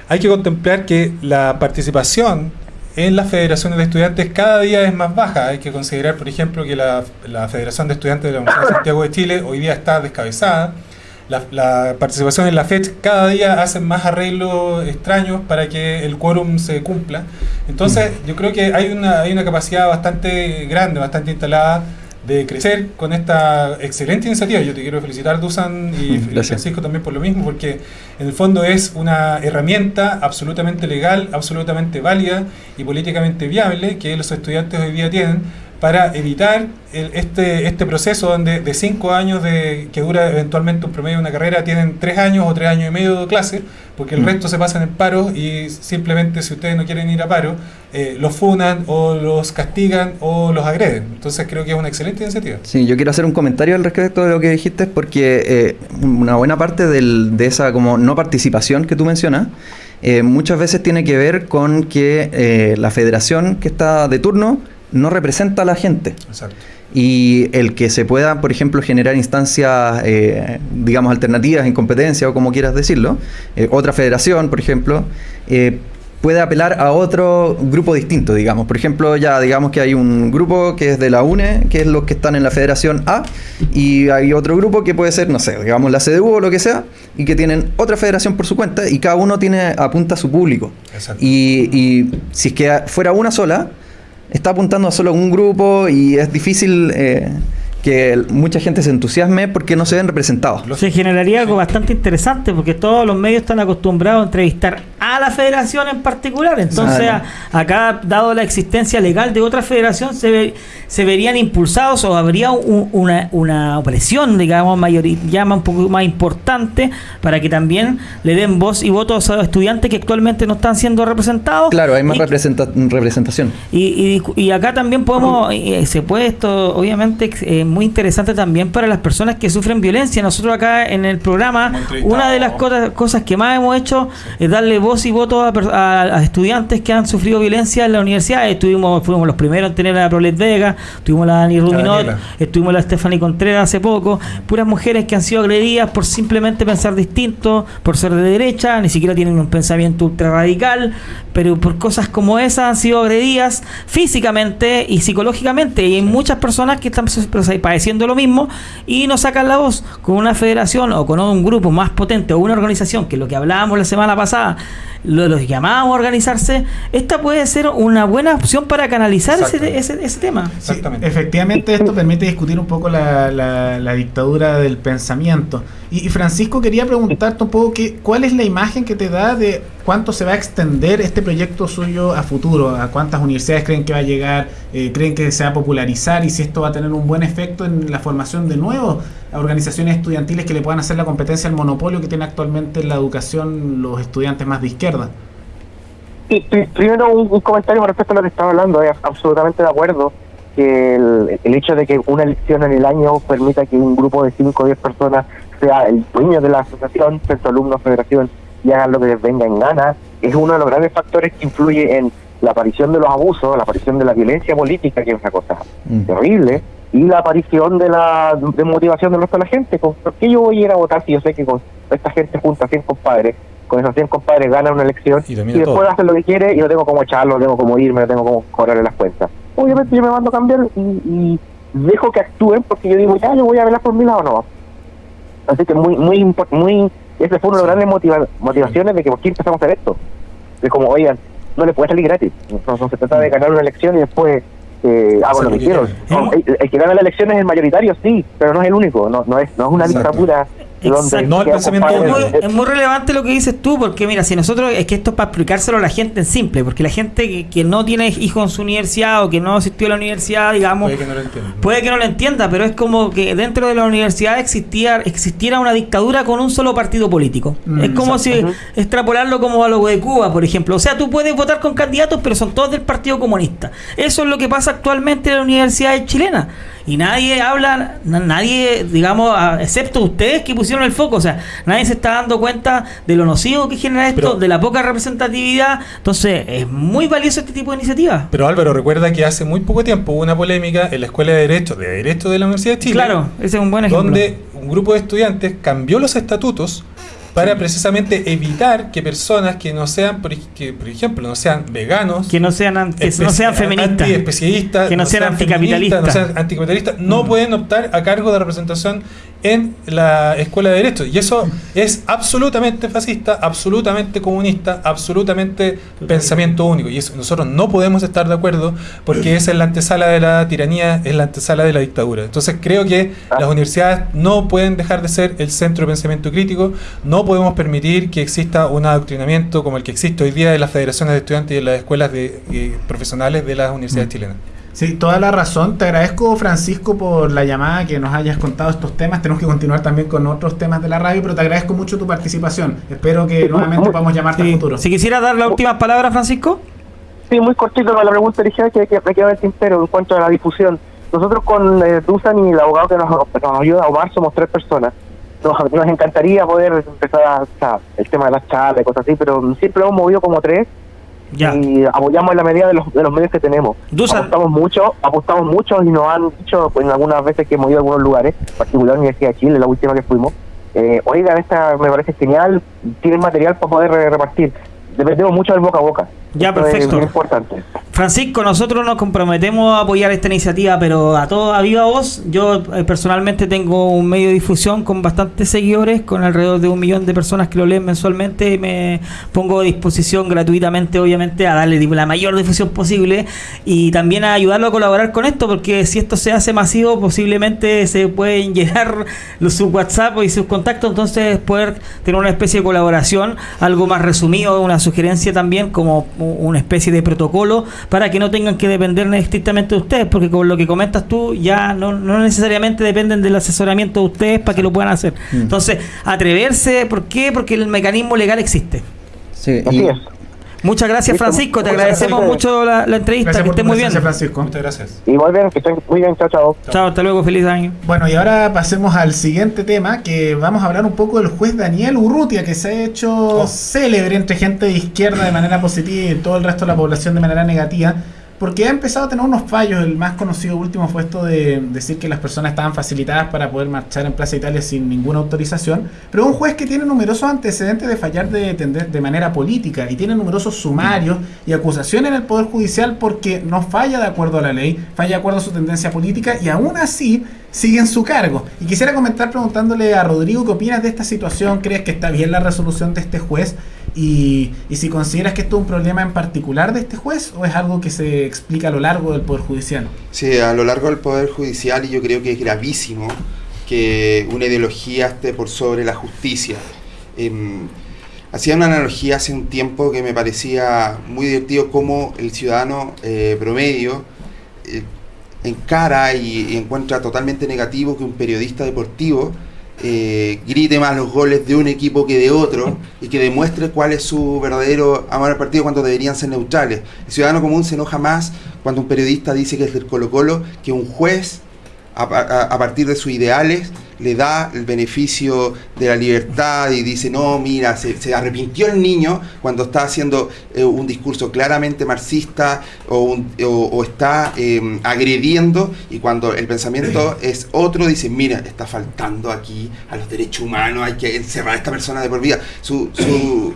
hay que contemplar que la participación en las federaciones de estudiantes cada día es más baja. Hay que considerar, por ejemplo, que la, la Federación de Estudiantes de la Universidad de Santiago de Chile hoy día está descabezada. La, la participación en la FED cada día hacen más arreglos extraños para que el quórum se cumpla. Entonces, yo creo que hay una, hay una capacidad bastante grande, bastante instalada de crecer con esta excelente iniciativa. Yo te quiero felicitar, Dusan, y gracias. Francisco también por lo mismo, porque en el fondo es una herramienta absolutamente legal, absolutamente válida y políticamente viable que los estudiantes hoy día tienen para evitar el- este, este proceso donde de cinco años de, que dura eventualmente un promedio de una carrera tienen tres años o tres años y medio de clase, porque el Mm. resto se pasan en paro y simplemente si ustedes no quieren ir a paro, eh, los funan o los castigan o los agreden. Entonces creo que es una excelente iniciativa. Sí, yo quiero hacer un comentario al respecto de lo que dijiste, porque eh, una buena parte del- de esa como no participación que tú mencionas, eh, muchas veces tiene que ver con que eh, la federación que está de turno no representa a la gente. Exacto. Y el que se pueda, por ejemplo, generar instancias, eh, digamos, alternativas en competencia o como quieras decirlo, eh, otra federación, por ejemplo, eh, puede apelar a otro grupo distinto, digamos. Por ejemplo, ya digamos que hay un grupo que es de la UNE, que es los que están en la Federación A, y hay otro grupo que puede ser, no sé, digamos la CDU o lo que sea, y que tienen otra federación por su cuenta, y cada uno tiene apunta a su público. Exacto. Y, y si es que fuera una sola, está apuntando a solo un grupo y es difícil eh, que mucha gente se entusiasme porque no se ven representados. Se generaría algo bastante interesante porque todos los medios están acostumbrados a entrevistar a la federación en particular. Entonces, a- acá, dado la existencia legal de otra federación, se, ve- se verían impulsados o habría un- una, una presión, digamos, mayori- llama un poco más importante para que también le den voz y votos a los estudiantes que actualmente no están siendo representados. Claro, hay más Y- representa- representación. y, y- y acá también podemos, eh, se puede esto, obviamente, eh, muy interesante también para las personas que sufren violencia. Nosotros acá en el programa, una de las cosas, cosas que más hemos hecho es darle voz y voto a, a- a estudiantes que han sufrido violencia en la universidad. Estuvimos, fuimos los primeros en tener a la Prolet Vega, tuvimos la Dani Ruminot, Daniela. estuvimos la Stephanie Contreras hace poco. Puras mujeres que han sido agredidas por simplemente pensar distinto, por ser de derecha, ni siquiera tienen un pensamiento ultra radical, pero por cosas como esas han sido agredidas físicamente y psicológicamente. Y hay muchas personas que están padeciendo lo mismo y no sacan la voz con una federación o con un grupo más potente o una organización, que lo que hablábamos la semana pasada, los llamábamos a organizarse. Esta puede ser una buena opción para canalizar ese, ese, ese tema. Sí, efectivamente, esto permite discutir un poco la, la- la dictadura del pensamiento. Y, y Francisco, quería preguntarte un poco que, cuál es la imagen que te da de cuánto se va a extender este proyecto suyo a futuro, a cuántas universidades creen que va a llegar, eh, creen que se va a popularizar y si esto va a tener un buen efecto en la formación de nuevas organizaciones estudiantiles que le puedan hacer la competencia al monopolio que tiene actualmente en la educación los estudiantes más de izquierda. Pri- primero un, un comentario con respecto a lo que estaba hablando, es absolutamente de acuerdo que el, el hecho de que una elección en el año permita que un grupo de 5 o 10 personas sea el dueño de la asociación, centro alumnos, federación, y hagan lo que les venga en gana, es uno de los grandes factores que influye en la aparición de los abusos, la aparición de la violencia política, que es una cosa Mm. terrible, y la aparición de la de motivación del resto de la gente. ¿Con- ¿Por qué yo voy a ir a votar si yo sé que con esta gente junta 100 compadres, con esos 100 compadres gana una elección Y después hace lo que quiere y no tengo cómo echarlo, no tengo cómo irme, no tengo cómo cobrarle las cuentas? Obviamente yo me mando a cambiar y, y dejo que actúen porque yo digo, ya, yo voy a verlas por mi lado, no. Así que muy, muy, muy, ese fue uno de los grandes motiva- motivaciones de que por qué empezamos a hacer esto. Es como, oigan, no le puede salir gratis. No, no se trata de ganar una elección y después eh, hago lo que quiero. No, el, el que gana la elección es el mayoritario, sí, pero no es el único. No, no es, no es una Exacto. dictadura Exacto. No el pensamiento Es muy, es relevante lo que dices tú, porque mira, si nosotros, es que esto es para explicárselo a la gente en simple, porque la gente que, que no tiene hijos en su universidad o que no asistió a la universidad, digamos, Puede que no lo entiendan. puede que no lo entienda, pero es como que dentro de la universidad existía, existiera una dictadura con un solo partido político. Mm, es como exacto. si extrapolarlo como a lo de Cuba, por ejemplo. O sea, tú puedes votar con candidatos, pero son todos del Partido Comunista. Eso es lo que pasa actualmente en las universidades chilenas. Y nadie habla, na- nadie, digamos, excepto ustedes que pusieron el foco. O sea, nadie se está dando cuenta de lo nocivo que genera esto, Pero- de la poca representatividad. Entonces, es muy valioso este tipo de iniciativas. Pero Álvaro, recuerda que hace muy poco tiempo hubo una polémica en la Escuela de Derecho, de Derecho de la Universidad de Chile, Claro, ese es un buen ejemplo. donde un grupo de estudiantes cambió los estatutos para precisamente evitar que personas que no sean, por, que, por ejemplo, no sean veganos, que no sean, an- que no sean feministas. antiespecialistas, Que no sean anticapitalistas. no sean anticapitalistas, no Mm. pueden optar a cargo de representación en la escuela de derecho. Y eso es absolutamente fascista, absolutamente comunista, absolutamente pensamiento único. Y eso nosotros no podemos estar de acuerdo porque esa es la antesala de la tiranía, es la antesala de la dictadura. Entonces creo que las universidades no pueden dejar de ser el centro de pensamiento crítico, no podemos permitir que exista un adoctrinamiento como el que existe hoy día en las federaciones de estudiantes y en las escuelas de, eh, profesionales de las universidades chilenas. Sí, toda la razón. Te agradezco, Francisco, por la llamada, que nos hayas contado estos temas. Tenemos que continuar también con otros temas de la radio, pero te agradezco mucho tu participación. Espero que nuevamente podamos llamarte Sí. al futuro. Si quisiera dar la última palabra, Francisco. Sí, muy cortito con la pregunta original que, que me queda en el tintero en cuanto a la difusión. Nosotros con eh, Dusan y el abogado que nos, nos ayuda, Omar, somos tres personas. Nos, nos encantaría poder empezar a, el tema de las charlas y cosas así, pero siempre lo hemos movido como tres Ya. y apoyamos en la medida de los, de los medios que tenemos. Dusan- Apostamos mucho, apostamos mucho y nos han dicho pues, en algunas veces que hemos ido a algunos lugares, en particular la Universidad de Chile, la última que fuimos. Eh, oigan, esta me parece genial, tienen material para poder repartir. Dependemos mucho del boca a boca. Ya, Esto es perfecto. importante. Francisco, nosotros nos comprometemos a apoyar esta iniciativa, pero a todo a viva voz. Yo eh, personalmente tengo un medio de difusión con bastantes seguidores, con alrededor de un millón de personas que lo leen mensualmente. y Me pongo a disposición gratuitamente, obviamente, a darle la mayor difusión posible y también a ayudarlo a colaborar con esto, porque si esto se hace masivo, posiblemente se pueden llenar los, sus WhatsApp y sus contactos, entonces poder tener una especie de colaboración, algo más resumido, una sugerencia también como una especie de protocolo para que no tengan que depender estrictamente de ustedes, porque con lo que comentas tú ya no, no necesariamente dependen del asesoramiento de ustedes para que lo puedan hacer. Mm. Entonces, atreverse, ¿por qué? Porque el mecanismo legal existe. Sí, Así y- es. Muchas gracias. Francisco. Te Muchas agradecemos gracias. mucho la, la entrevista. Gracias que estés muy bien. Francisco. Muchas gracias. Y vuelven, que estén muy bien, chao, chao. Chao, hasta luego. Feliz año. Bueno, y ahora pasemos al siguiente tema, que vamos a hablar un poco del juez Daniel Urrutia, que se ha hecho célebre entre gente de izquierda de manera positiva y todo el resto de la población de manera negativa, porque ha empezado a tener unos fallos. El más conocido último fue esto de decir que las personas estaban facilitadas para poder marchar en Plaza Italia sin ninguna autorización, pero un juez que tiene numerosos antecedentes de fallar de, de manera política y tiene numerosos sumarios y acusaciones en el Poder Judicial porque no falla de acuerdo a la ley, falla de acuerdo a su tendencia política y aún así sigue en su cargo. Y quisiera comentar preguntándole a Rodrigo qué opinas de esta situación, crees que está bien la resolución de este juez y, y si consideras que esto es un problema en particular de este juez o es algo que se explica a lo largo del Poder Judicial. Sí, a lo largo del Poder Judicial y yo creo que es gravísimo que una ideología esté por sobre la justicia. Em, hacía una analogía hace un tiempo que me parecía muy divertido cómo el ciudadano eh, promedio eh, encara y, y encuentra totalmente negativo que un periodista deportivo eh, grite más los goles de un equipo que de otro y que demuestre cuál es su verdadero amor al partido cuando deberían ser neutrales. El ciudadano común se enoja más cuando un periodista dice que es del Colo Colo que un juez a, a- a partir de sus ideales le da el beneficio de la libertad y dice, no, mira, se, se arrepintió el niño cuando está haciendo eh, un discurso claramente marxista o, un- o- o está eh, agrediendo y cuando el pensamiento es otro, dice, mira, está faltando aquí a los derechos humanos, hay que encerrar a esta persona de por vida. Su, su,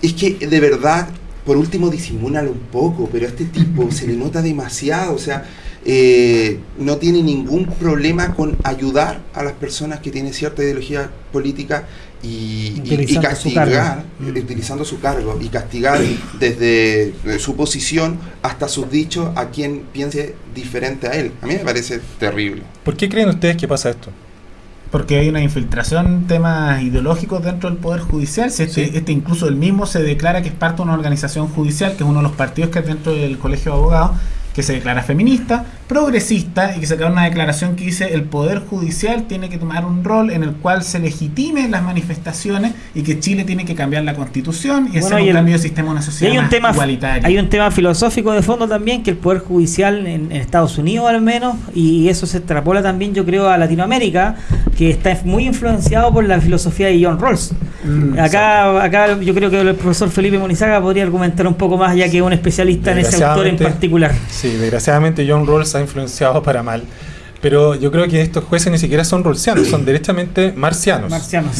es que de verdad, por último, disimúlalo un poco, pero a este tipo se le nota demasiado, o sea, eh, no tiene ningún problema con ayudar a las personas que tienen cierta ideología política y, y- y Utilizando su castigar, eh, utilizando su cargo, y castigar desde eh, su posición hasta sus dichos a quien piense diferente a él. A mí me parece terrible. ¿Por qué creen ustedes que pasa esto? porque hay una infiltración temas ideológicos dentro del Poder Judicial. Si este, Sí. este incluso el mismo se declara que es parte de una organización judicial, que es uno de los partidos que hay dentro del Colegio de Abogados, que se declara feminista, progresista y que saca una declaración que dice el Poder Judicial tiene que tomar un rol en el cual se legitimen las manifestaciones y que Chile tiene que cambiar la constitución y Bueno, hacer y un el- cambio de sistema a una sociedad hay un más tema igualitaria. hay un tema filosófico de fondo también que el poder judicial en, en Estados Unidos al menos y eso se extrapola también yo creo a Latinoamérica que está muy influenciado por la filosofía de John Rawls. Mm, Acá, acá yo creo que el profesor Felipe Monizaga podría argumentar un poco más ya que es un especialista en ese autor en particular. Sí, desgraciadamente John Rawls ha influenciado para mal. Pero yo creo que estos jueces ni siquiera son rawlsianos, son directamente marcianos. Marcianos.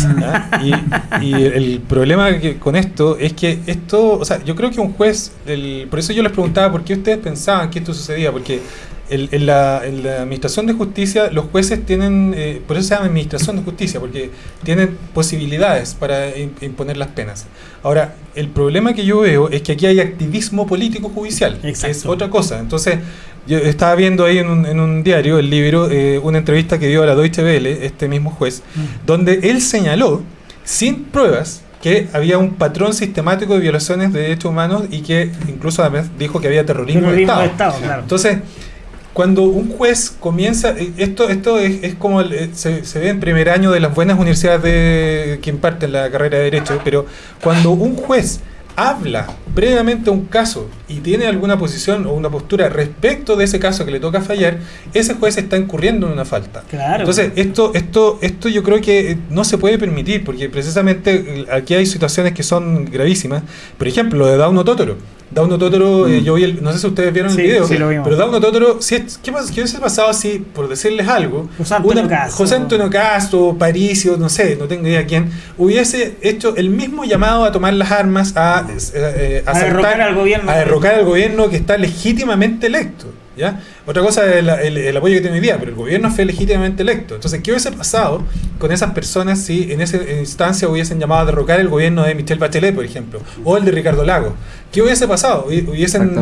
Y, y el problema que- con esto es que esto, o sea, yo creo que un juez, el- por eso yo les preguntaba por qué ustedes pensaban que esto sucedía, porque el- en, la, en la administración de justicia los jueces tienen, eh, por eso se llama administración de justicia, porque tienen posibilidades para im- imponer las penas. Ahora, el problema que yo veo es que aquí hay activismo político judicial, que es otra cosa. Entonces, yo estaba viendo ahí en un, en un diario, el libro, eh, una entrevista que dio a la Deutsche Welle, este mismo juez, donde él señaló, sin pruebas, que había un patrón sistemático de violaciones de derechos humanos y que incluso además dijo que había terrorismo, de Terrorismo Estado. de Estado, claro. Entonces, cuando un juez comienza, eh, esto, esto es, es como el- eh, se, se ve en primer año de las buenas universidades de, que imparten la carrera de Derecho, pero cuando un juez habla previamente un caso y tiene alguna posición o una postura respecto de ese caso que le toca fallar, ese juez está incurriendo en una falta. Claro. Entonces, esto, esto, esto yo creo que eh, no se puede permitir, porque precisamente eh, aquí hay situaciones que son gravísimas. Por ejemplo, lo de Dauno Totoro. Dauno Totoro, eh, yo vi el, no sé si ustedes vieron Mm. Sí, el video, sí, lo vimos. pero Dauno Totoro, si es- ¿qué, qué hubiese pasado si, por decirles algo, José Antonio una- Castro. José Antonio Castro, Paricio, no sé, no tengo idea quién, hubiese hecho el mismo llamado a tomar las armas, a, eh, eh, A asaltar- derrocar al gobierno. a derrocar al gobierno que está legítimamente electo. ¿ya? Otra cosa es el, el- el apoyo que tiene hoy día, pero el gobierno fue legítimamente electo. Entonces, ¿qué hubiese pasado con esas personas si en esa instancia hubiesen llamado a derrocar el gobierno de Michelle Bachelet, por ejemplo, o el de Ricardo Lago? ¿Qué hubiese pasado? Hubi- ¿Hubiesen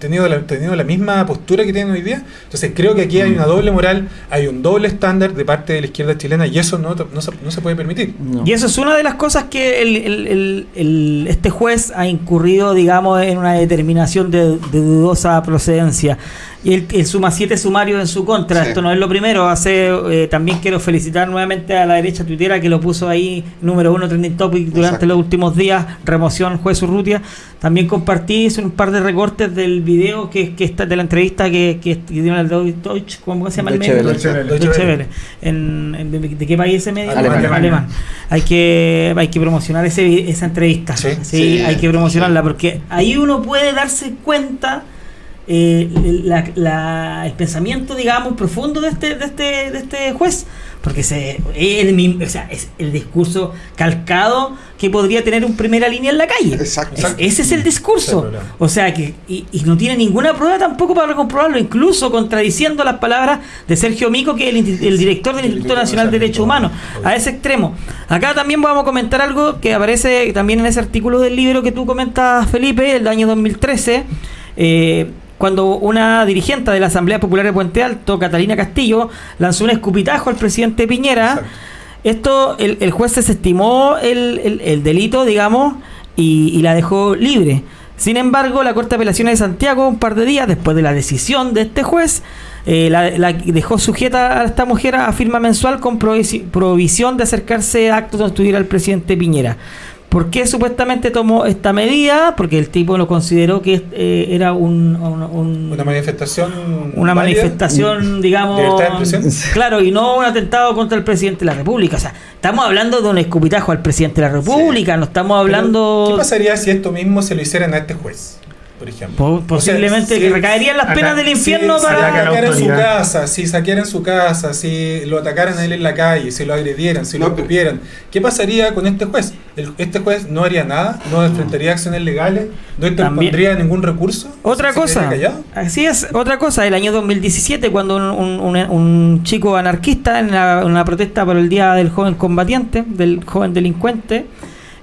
tenido, la, tenido la misma postura que tienen hoy día? Entonces, creo que aquí hay una doble moral, hay un doble estándar de parte de la izquierda chilena y eso no, no, se, no se puede permitir. No. Y eso es una de las cosas que el- el- el- el- este juez ha incurrido, digamos, en una determinación de, de dudosa procedencia. Y él, él suma siete sumarios en su contra. Sí. Esto no es lo primero. Hace eh, También quiero felicitar nuevamente a la derecha tuitera que lo puso ahí, número uno, trending topic durante Exacto. los últimos días. Remoción, juez Urrutia. También compartí hice un par de recortes del video que, que está de la entrevista que, que, que dio el Deutsche, ¿cómo se llama el medio? Deutsche. En, en- de, de qué país ese medio? Alemania. Alemán. Hay que, hay que promocionar ese, vi- esa entrevista. Sí. Sí, Sí. hay que promocionarla porque ahí uno puede darse cuenta eh, la- la- el pensamiento, digamos, profundo de este, de este, de este juez. Porque se, el, mismo- o sea, es el discurso calcado que podría tener un primera línea en la calle. Exacto. Es- ese es el discurso. O sea que, y, y no tiene ninguna prueba tampoco para comprobarlo, incluso contradiciendo las palabras de Sergio Mico, que es el, director del Instituto Nacional de Derechos Humanos, a ese extremo. Acá también vamos a comentar algo que aparece también en ese artículo del libro que tú comentas, Felipe, el año 2013. eh, cuando una dirigente de la Asamblea Popular de Puente Alto, Catalina Castillo, lanzó un escupitajo al presidente Piñera. Exacto. Esto, el, el juez desestimó el, el- el delito, digamos, y, y la dejó libre. Sin embargo, la Corte de Apelaciones de Santiago, un par de días después de la decisión de este juez, eh, la, la dejó sujeta a esta mujer a firma mensual con provisi- provisión de acercarse a actos donde estuviera el presidente Piñera. ¿Por qué supuestamente tomó esta medida? Porque el tipo lo consideró que eh, era un, un- un- Una manifestación. una válida. manifestación, digamos, ¿Libertad de expresión? claro, y no un atentado contra el presidente de la República. O sea, estamos hablando de un escupitajo al presidente de la República, no estamos hablando... ¿Qué pasaría si esto mismo se lo hicieran a este juez? Por ejemplo. Po- O sea, posiblemente si- que recaerían las acá- penas del infierno si para... la saquearan su casa, si saquearan su casa, si lo atacaran a él en la calle, si lo agredieran, si lo No, pero- escupieran, ¿qué pasaría con este juez? El- este juez no haría nada, no enfrentaría acciones legales, no interpondría ningún recurso. Otra ¿Se cosa, así es, otra cosa, el año 2017, cuando un, un- un- un chico anarquista en la- una protesta por el Día del Joven Combatiente, del joven delincuente,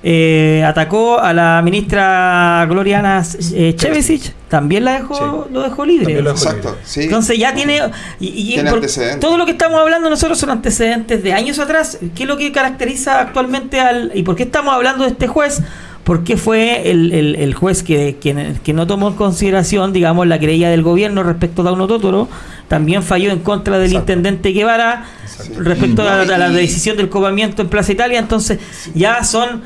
eh, atacó a la ministra Gloriana eh, Chevesich, también la dejó, lo dejó libre. También lo dejó Exacto, sí. Entonces ya tiene... Y, y Tiene por- antecedentes. todo lo que estamos hablando nosotros son antecedentes de años atrás. ¿Qué es lo que caracteriza actualmente al... ¿Y por qué estamos hablando de este juez? Porque fue el, el- el juez que, que, que no tomó en consideración, digamos, la querella del gobierno respecto a Dauno Totoro. También falló en contra del Exacto. intendente Guevara Exacto. respecto a, la- a la decisión del cobamiento en Plaza Italia. Entonces ya son...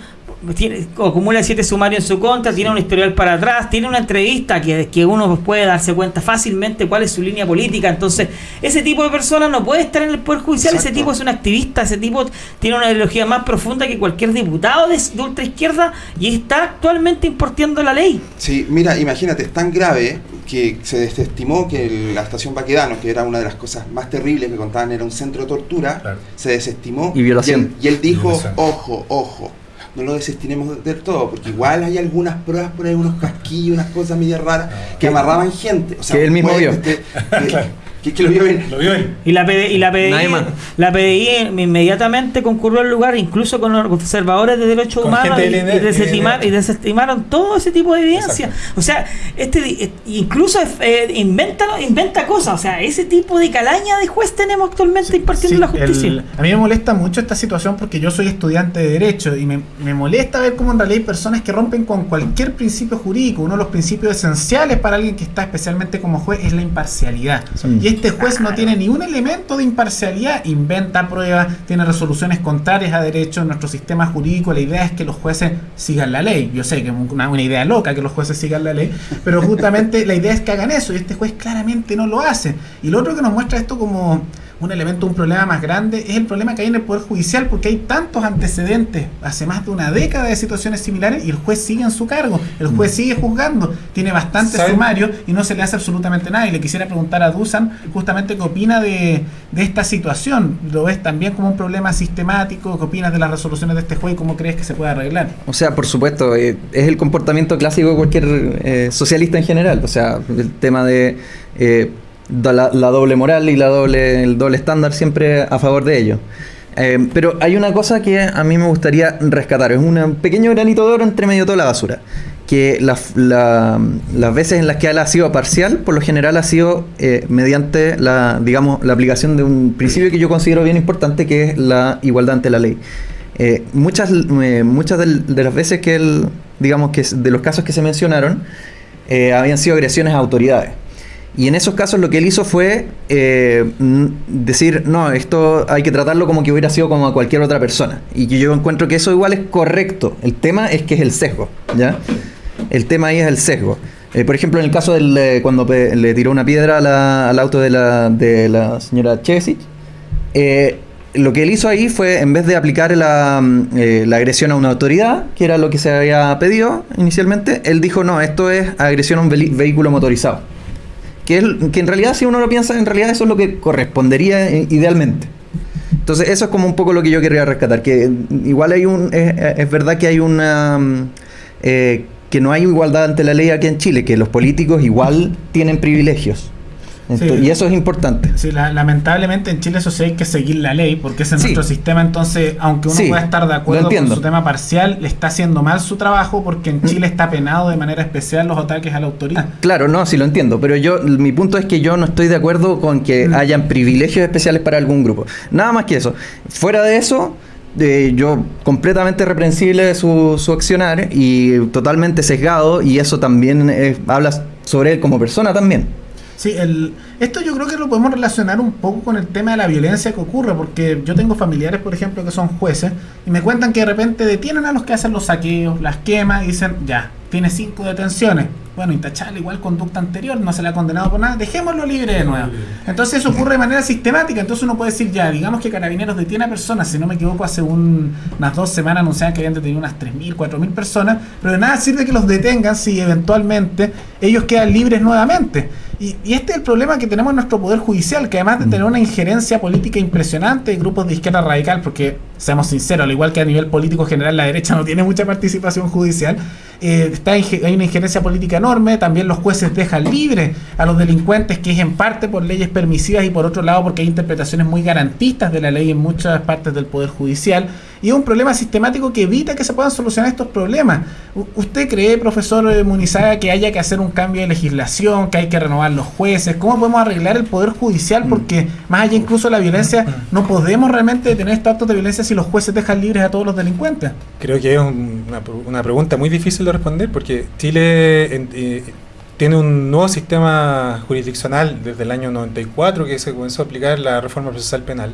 Tiene, acumula siete sumarios en su contra, tiene un historial para atrás, tiene una entrevista que, que uno puede darse cuenta fácilmente cuál es su línea política. Entonces, ese tipo de personas no puede estar en el Poder Judicial. Ese tipo es un activista, ese tipo tiene una ideología más profunda que cualquier diputado de, de ultraizquierda y está actualmente importando la ley. Sí, mira, imagínate, es tan grave que se desestimó que el- la estación Baquedano, que era una de las cosas más terribles que contaban, era un centro de tortura, Claro. se desestimó. Y violación. él, y él dijo, Violación. ojo, ojo, no lo desestimemos del todo, porque igual hay algunas pruebas por ahí, unos casquillos, unas cosas medio raras, que amarraban gente. O sea, Que él mismo vio. que, lo vio bien. Lo vio él. Y la, PDI, y la PDI, Nadie más. la PDI inmediatamente concurrió al lugar, incluso con observadores de derechos Con humanos, y, desestimar- desestimaron todo ese tipo de evidencia. Exacto. O sea, este eh, incluso eh, inventa, inventa cosas. O sea, ese tipo de calaña de juez tenemos actualmente impartiendo Sí, la justicia. el- a mí me molesta mucho esta situación porque yo soy estudiante de Derecho y me, me molesta ver cómo en realidad hay personas que rompen con cualquier principio jurídico. Uno de los principios esenciales para alguien que está especialmente como juez es la imparcialidad. Y este juez no tiene ni un elemento de imparcialidad, inventa pruebas, tiene resoluciones contrarias a derecho en nuestro sistema jurídico. La idea es que los jueces sigan la ley. Yo sé que es una, una idea loca que los jueces sigan la ley, pero justamente la idea es que hagan eso y este juez claramente no lo hace. Y lo otro que nos muestra esto como un elemento, un problema más grande, es el problema que hay en el Poder Judicial, porque hay tantos antecedentes, hace más de una década de situaciones similares, y el juez sigue en su cargo, el juez sigue juzgando, tiene bastante ¿Saben? sumario y no se le hace absolutamente nada. Y le quisiera preguntar a Dusan justamente qué opina de, de esta situación. ¿Lo ves también como un problema sistemático? ¿Qué opinas de las resoluciones de este juez y cómo crees que se puede arreglar? O sea, por supuesto, eh, es el comportamiento clásico de cualquier eh, socialista en general. O sea, el tema de eh, la, la doble moral y la doble, el doble estándar siempre a favor de ello. Eh, pero hay una cosa que a mí me gustaría rescatar. Es un pequeño granito de oro entre medio de toda la basura. Que la- las veces en las que ha sido parcial, por lo general ha sido eh, mediante la, digamos, la aplicación de un principio que yo considero bien importante, que es la igualdad ante la ley. Eh, muchas muchas del- de las veces que él, digamos que de los casos que se mencionaron, habían sido agresiones a autoridades. Y en esos casos lo que él hizo fue eh, decir, no, esto hay que tratarlo como que hubiera sido como a cualquier otra persona. Y yo encuentro que eso igual es correcto. El tema es que es el sesgo, ¿ya? El tema ahí es el sesgo. Eh, por ejemplo, en el caso del, eh, cuando le tiró una piedra al auto de la, de la señora Chesic, lo que él hizo ahí fue, en vez de aplicar la, mm, la agresión a una autoridad, que era lo que se había pedido inicialmente, él dijo, no, esto es agresión a un vehículo motorizado. Que, es- que en realidad, si uno lo piensa, en realidad eso es lo que correspondería eh, idealmente. Entonces, eso es como un poco lo que yo quería rescatar, que igual hay un, es, es verdad que hay una... mm, eh, que no hay igualdad ante la ley aquí en Chile, que los políticos igual tienen privilegios. Sí. Y eso es importante. Sí, la- lamentablemente en Chile eso sí hay que seguir la ley, porque es Sí. nuestro sistema, entonces, aunque uno pueda estar de acuerdo con su tema parcial, le está haciendo mal su trabajo porque en Chile está penado de manera especial los ataques a la autoridad. Claro, no, sí lo entiendo, pero yo mi punto es que yo no estoy de acuerdo con que Mm. hayan privilegios especiales para algún grupo. Nada más que eso. Fuera de eso, eh, yo completamente reprensible de su, su accionar y totalmente sesgado y eso también eh, habla sobre él como persona también. Sí, el, esto yo creo que lo podemos relacionar un poco con el tema de la violencia que ocurre, porque yo tengo familiares, por ejemplo, que son jueces y me cuentan que de repente detienen a los que hacen los saqueos, las quemas y dicen, ya, tiene cinco detenciones. Bueno, intachable, igual conducta anterior, no se le ha condenado por nada, dejémoslo libre de nuevo. Entonces eso ocurre de manera sistemática, entonces uno puede decir, ya, digamos que Carabineros detiene a personas, si no me equivoco, hace un- unas dos semanas anunciaban que habían detenido unas 3.000, 4.000 personas, pero de nada sirve que los detengan si eventualmente ellos quedan libres nuevamente. Y, y este es el problema que tenemos en nuestro Poder Judicial, que además de tener una injerencia política impresionante de grupos de izquierda radical, porque seamos sinceros, al igual que a nivel político general la derecha no tiene mucha participación judicial, eh, está hay una injerencia política enorme, también los jueces dejan libre a los delincuentes, que es en parte por leyes permisivas y por otro lado porque hay interpretaciones muy garantistas de la ley en muchas partes del Poder Judicial. Y es un problema sistemático que evita que se puedan solucionar estos problemas. ¿Usted cree, profesor eh, Munizaga, que haya que hacer un cambio de legislación, que hay que renovar los jueces? ¿Cómo podemos arreglar el poder judicial? Porque más allá incluso de la violencia, no podemos realmente detener estos actos de violencia si los jueces dejan libres a todos los delincuentes. Creo que es un- una, una pregunta muy difícil de responder porque Chile en- eh, tiene un nuevo sistema jurisdiccional desde el año 94 que se comenzó a aplicar la reforma procesal penal.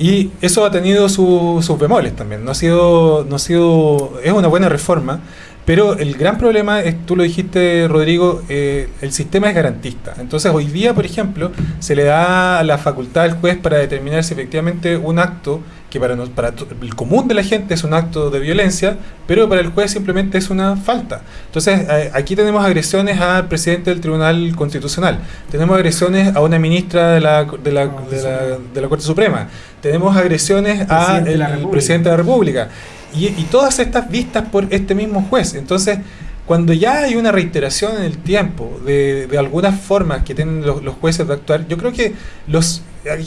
Y eso ha tenido su- sus bemoles también. No ha sido, no ha sido, es una buena reforma, pero el gran problema es, tú lo dijiste, Rodrigo, eh, el sistema es garantista. Entonces, hoy día, por ejemplo, se le da la facultad al juez para determinar si efectivamente un acto que para, nos- para el común de la gente es un acto de violencia, pero para el juez simplemente es una falta. Entonces, aquí tenemos agresiones al presidente del Tribunal Constitucional, tenemos agresiones a una ministra de la, de la, de la, de la Corte Suprema, tenemos agresiones a Presidente de la el República. presidente de la República. Y, y todas estas vistas por este mismo juez. Entonces, cuando ya hay una reiteración en el tiempo de, de algunas formas que tienen los, los jueces de actuar, yo creo que los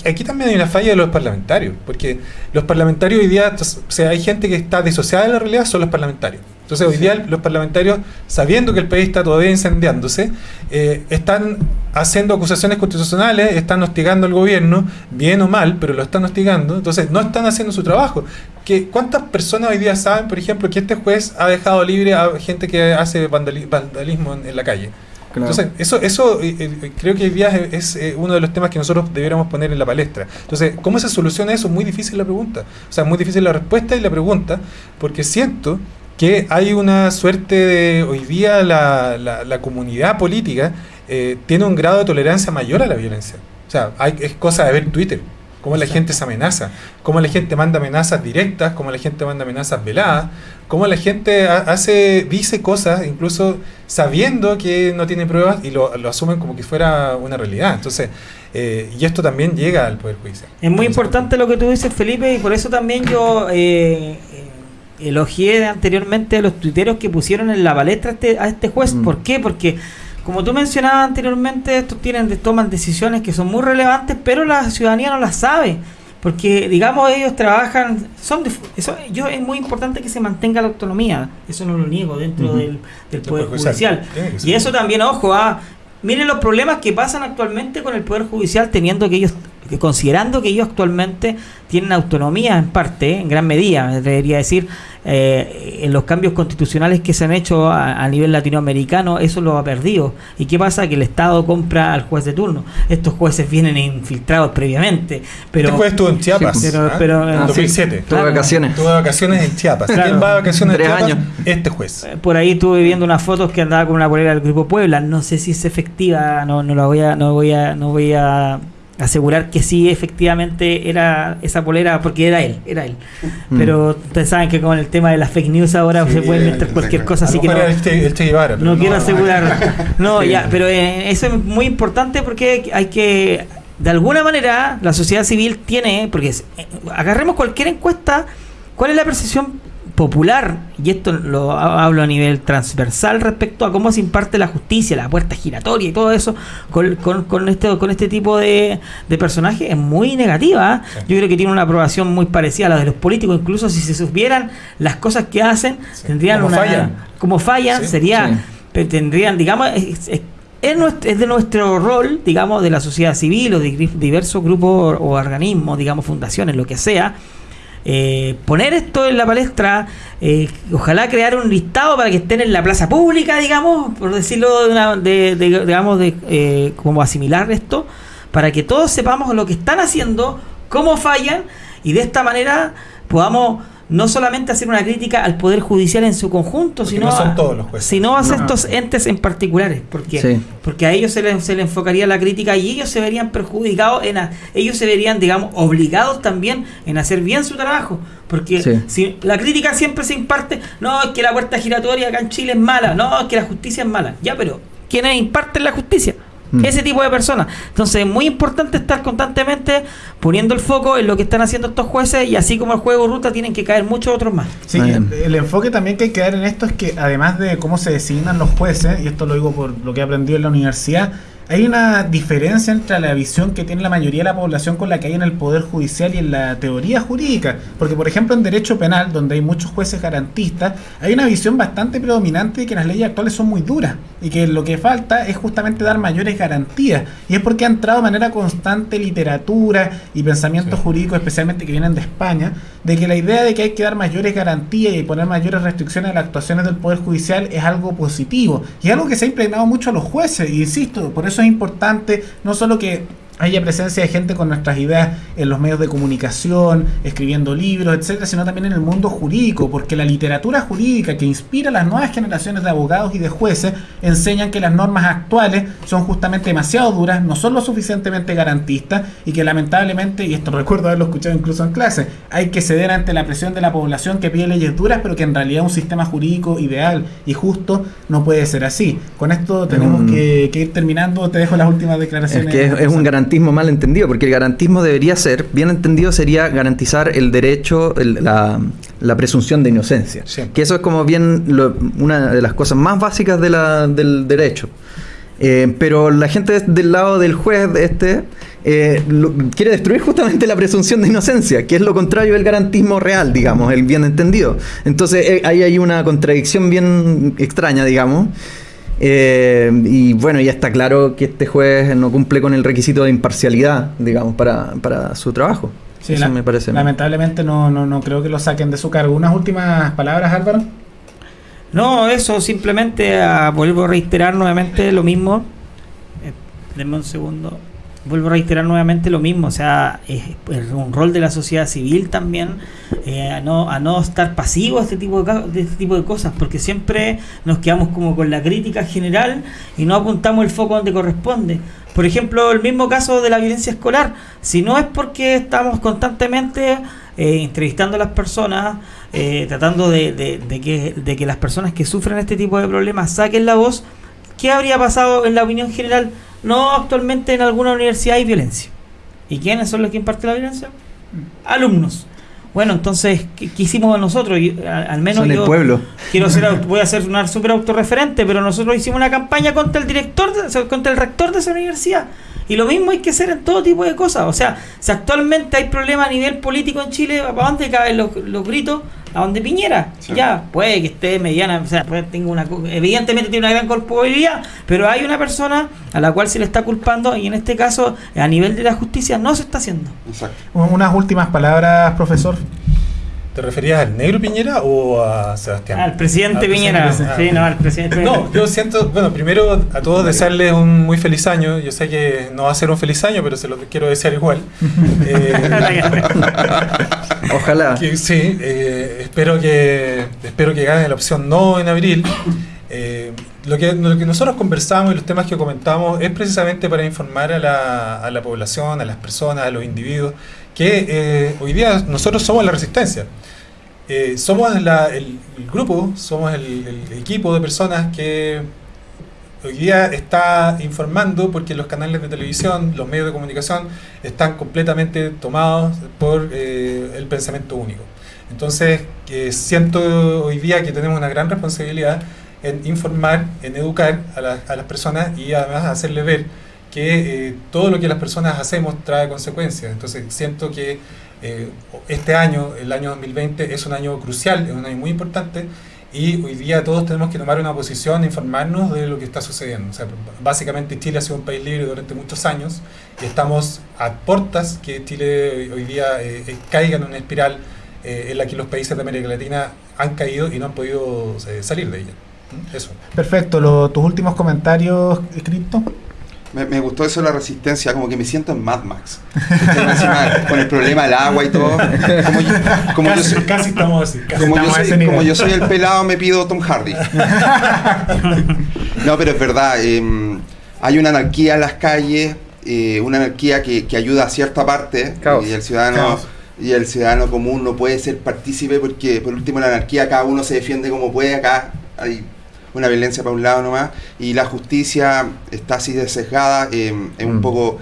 aquí también hay una falla de los parlamentarios, porque los parlamentarios hoy día, o sea, hay gente que está disociada de la realidad, son los parlamentarios. Entonces hoy día los parlamentarios, sabiendo que el país está todavía incendiándose, eh, están haciendo acusaciones constitucionales, están hostigando al gobierno, bien o mal, pero lo están hostigando, entonces no están haciendo su trabajo. Que, ¿Cuántas personas hoy día saben, por ejemplo, que este juez ha dejado libre a gente que hace vandali- vandalismo en, en la calle? Entonces, eso, eso eh, eh, creo que hoy día es, eh, uno de los temas que nosotros debiéramos poner en la palestra. Entonces, ¿cómo se soluciona eso? Muy difícil la pregunta. O sea, muy difícil la respuesta y la pregunta, porque siento que hay una suerte de, hoy día la, la, la comunidad política eh, tiene un grado de tolerancia mayor a la violencia. O sea, hay, es cosa de ver Twitter, cómo la gente se amenaza, cómo la gente manda amenazas directas, cómo la gente manda amenazas veladas, cómo la gente ha- hace, dice cosas incluso sabiendo que no tiene pruebas y lo, lo asumen como que fuera una realidad. Entonces, eh, y esto también llega al Poder Judicial. Es muy importante lo que tú dices, Felipe, y por eso también yo eh, eh, elogié anteriormente a los tuiteros que pusieron en la palestra a este, a este juez. Mm. ¿Por qué? Porque, como tú mencionabas anteriormente, estos tienen, toman decisiones que son muy relevantes, pero la ciudadanía no las sabe. Porque, digamos, ellos trabajan, son de- eso, yo es muy importante que se mantenga la autonomía, eso no lo niego dentro del, del Poder Judicial. Y eso también, ojo, ah, miren los problemas que pasan actualmente con el Poder Judicial, teniendo que ellos, que considerando que ellos actualmente tienen autonomía en parte, en gran medida, me debería decir, eh, en los cambios constitucionales que se han hecho a, a nivel latinoamericano, eso lo ha perdido. ¿Y qué pasa? Que el Estado compra al juez de turno. Estos jueces vienen infiltrados previamente, pero... este juez estuvo en Chiapas. Sí, pero- ¿ah? pero- en ah, 2007. Tuve Claro. vacaciones. Tuvo vacaciones en Chiapas. Claro. ¿Quién va de vacaciones Tres en Chiapas? años. Este juez. Eh, Por ahí estuve viendo unas fotos que andaba con una polera del grupo Puebla. No sé si es efectiva, no, no la voy a, no voy a, no voy a asegurar que sí efectivamente era esa polera, porque era él, era él. Mm. Pero ustedes saben que con el tema de las fake news ahora Sí, se puede inventar cualquier cosa, así que no, mejor era el Che, el Che Guevara, pero no quiero asegurar. No, Sí. ya, pero eh, eso es muy importante porque hay que, de alguna manera, la sociedad civil tiene, porque es- eh, agarremos cualquier encuesta, ¿cuál es la percepción popular? Y esto lo ha- hablo a nivel transversal respecto a cómo se imparte la justicia, la puerta giratoria y todo eso con, con, con este, con este tipo de, de personajes es muy negativa. ¿eh? Sí. Yo creo que tiene una aprobación muy parecida a la de los políticos, incluso si se supieran las cosas que hacen, Sí. tendrían Cómo una... fallan. Como fallan, Sí. sería tendrían, digamos, es, es- es de nuestro rol, digamos, de la sociedad civil o de diversos grupos o organismos, digamos, fundaciones, lo que sea, eh, poner esto en la palestra, eh, ojalá crear un listado para que estén en la plaza pública, digamos, por decirlo de, una, de, de- digamos, de eh, como asimilar esto, para que todos sepamos lo que están haciendo, cómo fallan y de esta manera podamos no solamente hacer una crítica al poder judicial en su conjunto, Porque sino no son a- todos los jueces. sino a No. estos entes en particulares, porque Sí. porque a ellos se les, se les enfocaría la crítica y ellos se verían perjudicados, en a- ellos se verían, digamos, obligados también en hacer bien su trabajo. Porque Sí. si la crítica siempre se imparte, no, es que la puerta giratoria acá en Chile es mala, no, es que la justicia es mala. Ya, pero ¿quiénes imparten la justicia? Mm. Ese tipo de personas. Entonces es muy importante estar constantemente poniendo el foco en lo que están haciendo estos jueces y así como el juego ruta tienen que caer muchos otros más. Sí, el, el enfoque también que hay que dar en esto es que además de cómo se designan los jueces, y esto lo digo por lo que he aprendido en la universidad, hay una diferencia entre la visión que tiene la mayoría de la población con la que hay en el Poder Judicial y en la teoría jurídica. Porque, por ejemplo, en derecho penal, donde hay muchos jueces garantistas, hay una visión bastante predominante de que las leyes actuales son muy duras y que lo que falta es justamente dar mayores garantías. Y es porque ha entrado de manera constante literatura y pensamientos jurídicos, especialmente que vienen de España, de que la idea de que hay que dar mayores garantías y poner mayores restricciones a las actuaciones del Poder Judicial es algo positivo. Y es algo que se ha impregnado mucho a los jueces. Y insisto, por eso es importante no solo que haya presencia de gente con nuestras ideas en los medios de comunicación, escribiendo libros, etcétera, sino también en el mundo jurídico, porque la literatura jurídica que inspira a las nuevas generaciones de abogados y de jueces enseñan que las normas actuales son justamente demasiado duras, no son lo suficientemente garantistas y que lamentablemente, y esto recuerdo haberlo escuchado incluso en clase, hay que ceder ante la presión de la población que pide leyes duras, pero que en realidad un sistema jurídico ideal y justo no puede ser así. Con esto tenemos Mm. que, que ir terminando, te dejo las últimas declaraciones. Es que es, es un garantismo mal entendido, porque el garantismo debería ser, bien entendido, sería garantizar el derecho, el- la, la presunción de inocencia. Sí. Que eso es como bien lo- una de las cosas más básicas de la- del derecho. Eh, pero la gente del lado del juez este eh, lo- quiere destruir justamente la presunción de inocencia, que es lo contrario del garantismo real, digamos, el bien entendido. Entonces eh, ahí hay una contradicción bien extraña, digamos. Eh, y bueno, ya está claro que este juez no cumple con el requisito de imparcialidad, digamos, para, para su trabajo. Sí, Eso la- me parece. Lamentablemente no, no, no creo que lo saquen de su cargo. Unas últimas palabras, Álvaro. No, eso simplemente ah, vuelvo a reiterar nuevamente lo mismo. Eh, denme un segundo. Vuelvo a reiterar nuevamente lo mismo. O sea, es, un rol de la sociedad civil también eh, a, no, a no estar pasivo a este tipo de, de este tipo de cosas, porque siempre nos quedamos como con la crítica general y no apuntamos el foco donde corresponde. Por ejemplo, el mismo caso de la violencia escolar. Si no es porque estamos constantemente eh, entrevistando a las personas, eh, tratando de, de- de que, de que las personas que sufren este tipo de problemas saquen la voz, ¿qué habría pasado en la opinión general? No, actualmente en alguna universidad hay violencia. ¿Y quiénes son los que imparten la violencia? Alumnos. Bueno, entonces, ¿qué, qué hicimos nosotros? A- al menos Son el pueblo. quiero ser, voy a ser una súper autorreferente, pero nosotros hicimos una campaña contra el director, contra el rector de esa universidad. Y lo mismo hay que hacer en todo tipo de cosas. O sea, si actualmente hay problemas a nivel político en Chile, ¿para dónde caen los, los gritos? A donde Piñera. Sí. Ya, puede que esté mediana, o sea, puede, tenga una, evidentemente tiene una gran culpabilidad, pero hay una persona a la cual se le está culpando y en este caso, a nivel de la justicia, no se está haciendo. Exacto. Unas últimas palabras, profesor. ¿Te referías al negro Piñera o a Sebastián? Al presidente Al Piñera. presidente. Sí, no, al presidente No, yo siento, bueno, primero a todos desearles un muy feliz año. Yo sé que no va a ser un feliz año, pero se lo quiero desear igual. Eh, Ojalá. que- sí, eh, espero que espero que gane la opción no en abril. Eh, lo, que, lo que nosotros conversamos y los temas que comentamos es precisamente para informar a la, a la población, a las personas, a los individuos, que eh, hoy día nosotros somos la resistencia. Eh, somos la- el, el grupo, somos el, el equipo de personas que hoy día está informando porque los canales de televisión, los medios de comunicación están completamente tomados por eh, el pensamiento único. Entonces, que siento hoy día que tenemos una gran responsabilidad en informar, en educar a, la- a las personas y además hacerles ver que eh, todo lo que las personas hacemos trae consecuencias. Entonces, siento que eh, este año, el año 2020, es un año crucial, es un año muy importante y hoy día todos tenemos que tomar una posición, informarnos de lo que está sucediendo. O sea, básicamente Chile ha sido un país libre durante muchos años y estamos a portas que Chile hoy día eh, eh, caiga en una espiral eh, en la que los países de América Latina han caído y no han podido eh, salir de ella. ¿Mm? Eso. Perfecto. Lo- tus últimos comentarios, Cripto. Me, me gustó eso de la resistencia, como que me siento en Mad Max. Encima con el problema del agua y todo. Como yo, como yo casi, soy, casi estamos así. casi como yo estamos a soy- ese nivel. como yo soy el pelado, me pido Tom Hardy. No, pero es verdad. eh, hay una anarquía en las calles, eh, una anarquía que, que ayuda a cierta parte Caos. y el ciudadano Caos. y el ciudadano común no puede ser partícipe porque por último la anarquía cada uno se defiende como puede acá hay una violencia para un lado nomás y la justicia está así de sesgada eh, es un Mm. poco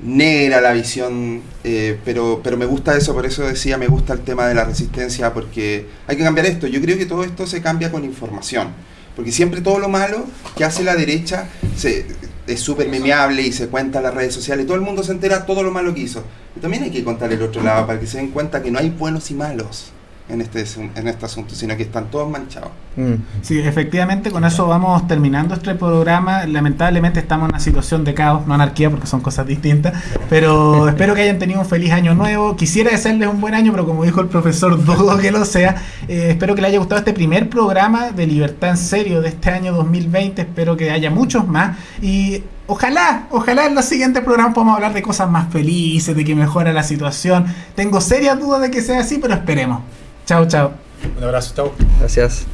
negra la visión eh, pero pero me gusta eso por eso decía me gusta el tema de la resistencia porque hay que cambiar esto yo creo que todo esto se cambia con información porque siempre todo lo malo que hace la derecha se es súper memeable y se cuenta en las redes sociales, todo el mundo se entera todo lo malo que hizo. Y también hay que contar el otro lado para que se den cuenta que no hay buenos y malos en este, en este asunto, sino que están todos manchados. Mm. Sí, efectivamente, con eso vamos terminando este programa. Lamentablemente estamos en una situación de caos, no anarquía, porque son cosas distintas. Pero espero que hayan tenido un feliz año nuevo. Quisiera desearles un buen año, pero como dijo el profesor, dudo que lo sea. Eh, espero que les haya gustado este primer programa de Libertad en Serio de este año 2020. Espero que haya muchos más. Y Ojalá, ojalá en los siguientes programas podamos hablar de cosas más felices, de que mejora la situación. Tengo serias dudas de que sea así, pero esperemos. Chao, chao. Un abrazo, chao. Gracias.